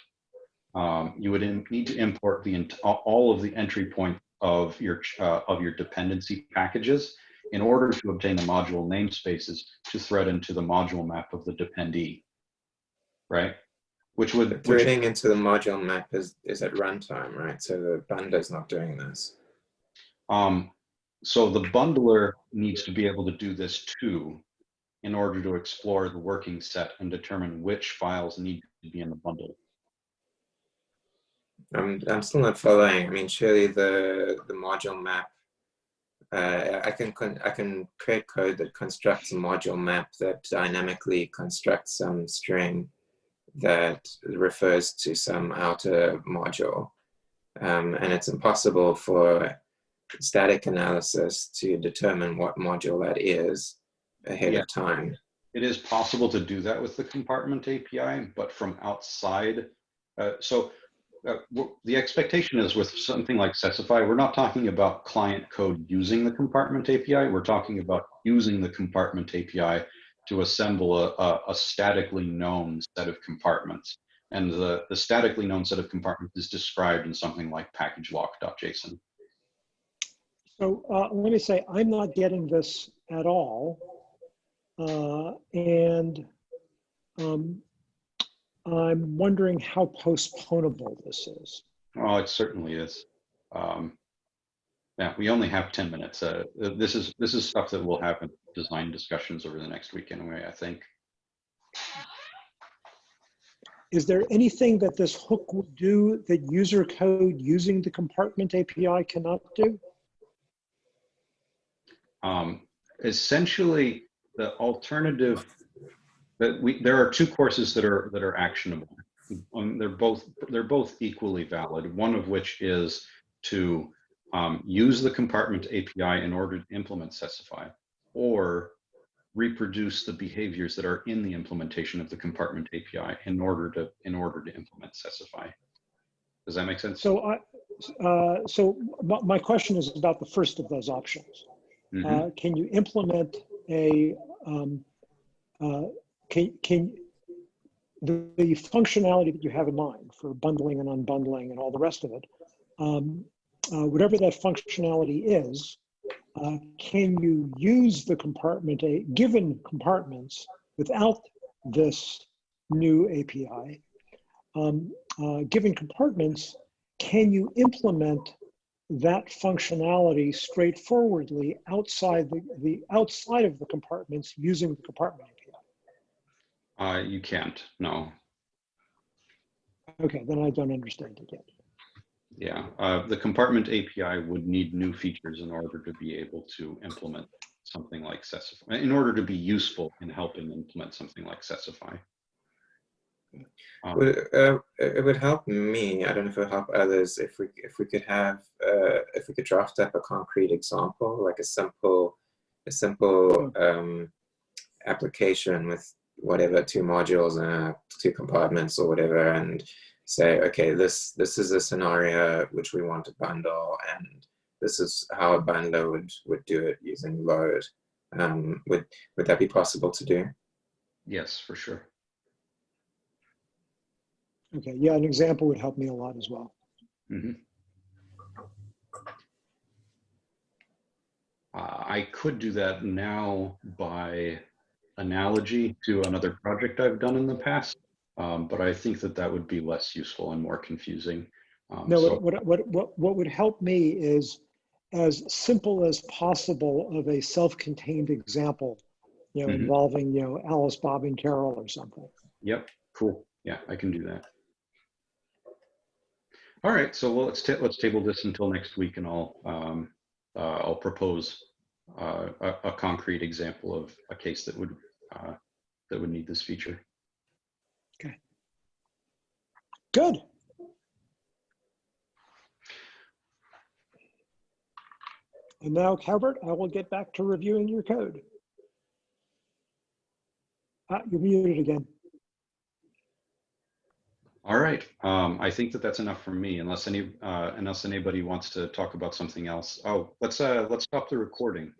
Um, you would in, need to import the all of the entry point of your uh, of your dependency packages in order to obtain the module namespaces to thread into the module map of the dependee, right? Which would which, Threading into the module map is, is at runtime, right? So the bundler's not doing this. um, so the bundler needs to be able to do this too, in order to explore the working set and determine which files need to be in the bundle. I'm, I'm still not following. I mean, surely the, the module map, uh, I can I can create code that constructs a module map that dynamically constructs some string that refers to some outer module. Um, and it's impossible for static analysis to determine what module that is ahead Yeah. of time. It is possible to do that with the compartment API, but from outside. Uh, so uh, the expectation is with something like Sesify, we're not talking about client code using the compartment API. We're talking about using the compartment API to assemble a, a, a statically known set of compartments. And the, the statically known set of compartments is described in something like packagelock.json. So uh, let me say, I'm not getting this at all. Uh, and um, I'm wondering how postponable this is. Oh, it certainly is. Um, yeah, we only have 10 minutes. Uh, this is this is stuff that we'll have in design discussions over the next week anyway, I think. Is there anything that this hook will do that user code using the compartment API cannot do? Um, essentially, the alternative that we there are two courses that are that are actionable. Um, they're both they're both equally valid. One of which is to um, use the compartment API in order to implement Sesify, or reproduce the behaviors that are in the implementation of the compartment API in order to in order to implement Sesify. Does that make sense? So I, uh, so my question is about the first of those options. Mhm. Uh, can you implement a, um, uh, can, can, the, the functionality that you have in mind for bundling and unbundling and all the rest of it, um, uh, whatever that functionality is, uh, can you use the compartment, a given compartments without this new API? Um, uh, given compartments, can you implement that functionality straightforwardly outside the, the outside of the compartments using the compartment API? Uh, you can't. No. Okay, then I don't understand it yet. Yeah, uh, the compartment API would need new features in order to be able to implement something like Sesify, in order to be useful in helping implement something like Sesify. Um, Would, uh, it would help me. I don't know if it would help others if we if we could have uh, if we could draft up a concrete example, like a simple a simple um, application with whatever two modules and uh, two compartments or whatever, and say, okay, this this is a scenario which we want to bundle, and this is how a bundler would would do it using load. Um, would would that be possible to do? yes, for sure. Okay, yeah, an example would help me a lot as well. Mhm. Uh, I could do that now by analogy to another project I've done in the past, um, but I think that that would be less useful and more confusing. Um, No, so- what, what, what, what, would help me is as simple as possible of a self-contained example, you know, Mhm. involving, you know, Alice, Bob, and Carol or something. Yep, cool. Yeah, I can do that. All right, so well, let's let's table this until next week, and I'll um, uh, I'll propose uh, a, a concrete example of a case that would uh, that would need this feature. Okay. Good. And now, Calvert, I will get back to reviewing your code. Ah, you're muted again. All right, um, I think that that's enough for me, unless any uh, unless anybody wants to talk about something else. Oh, let's uh, let's stop the recording.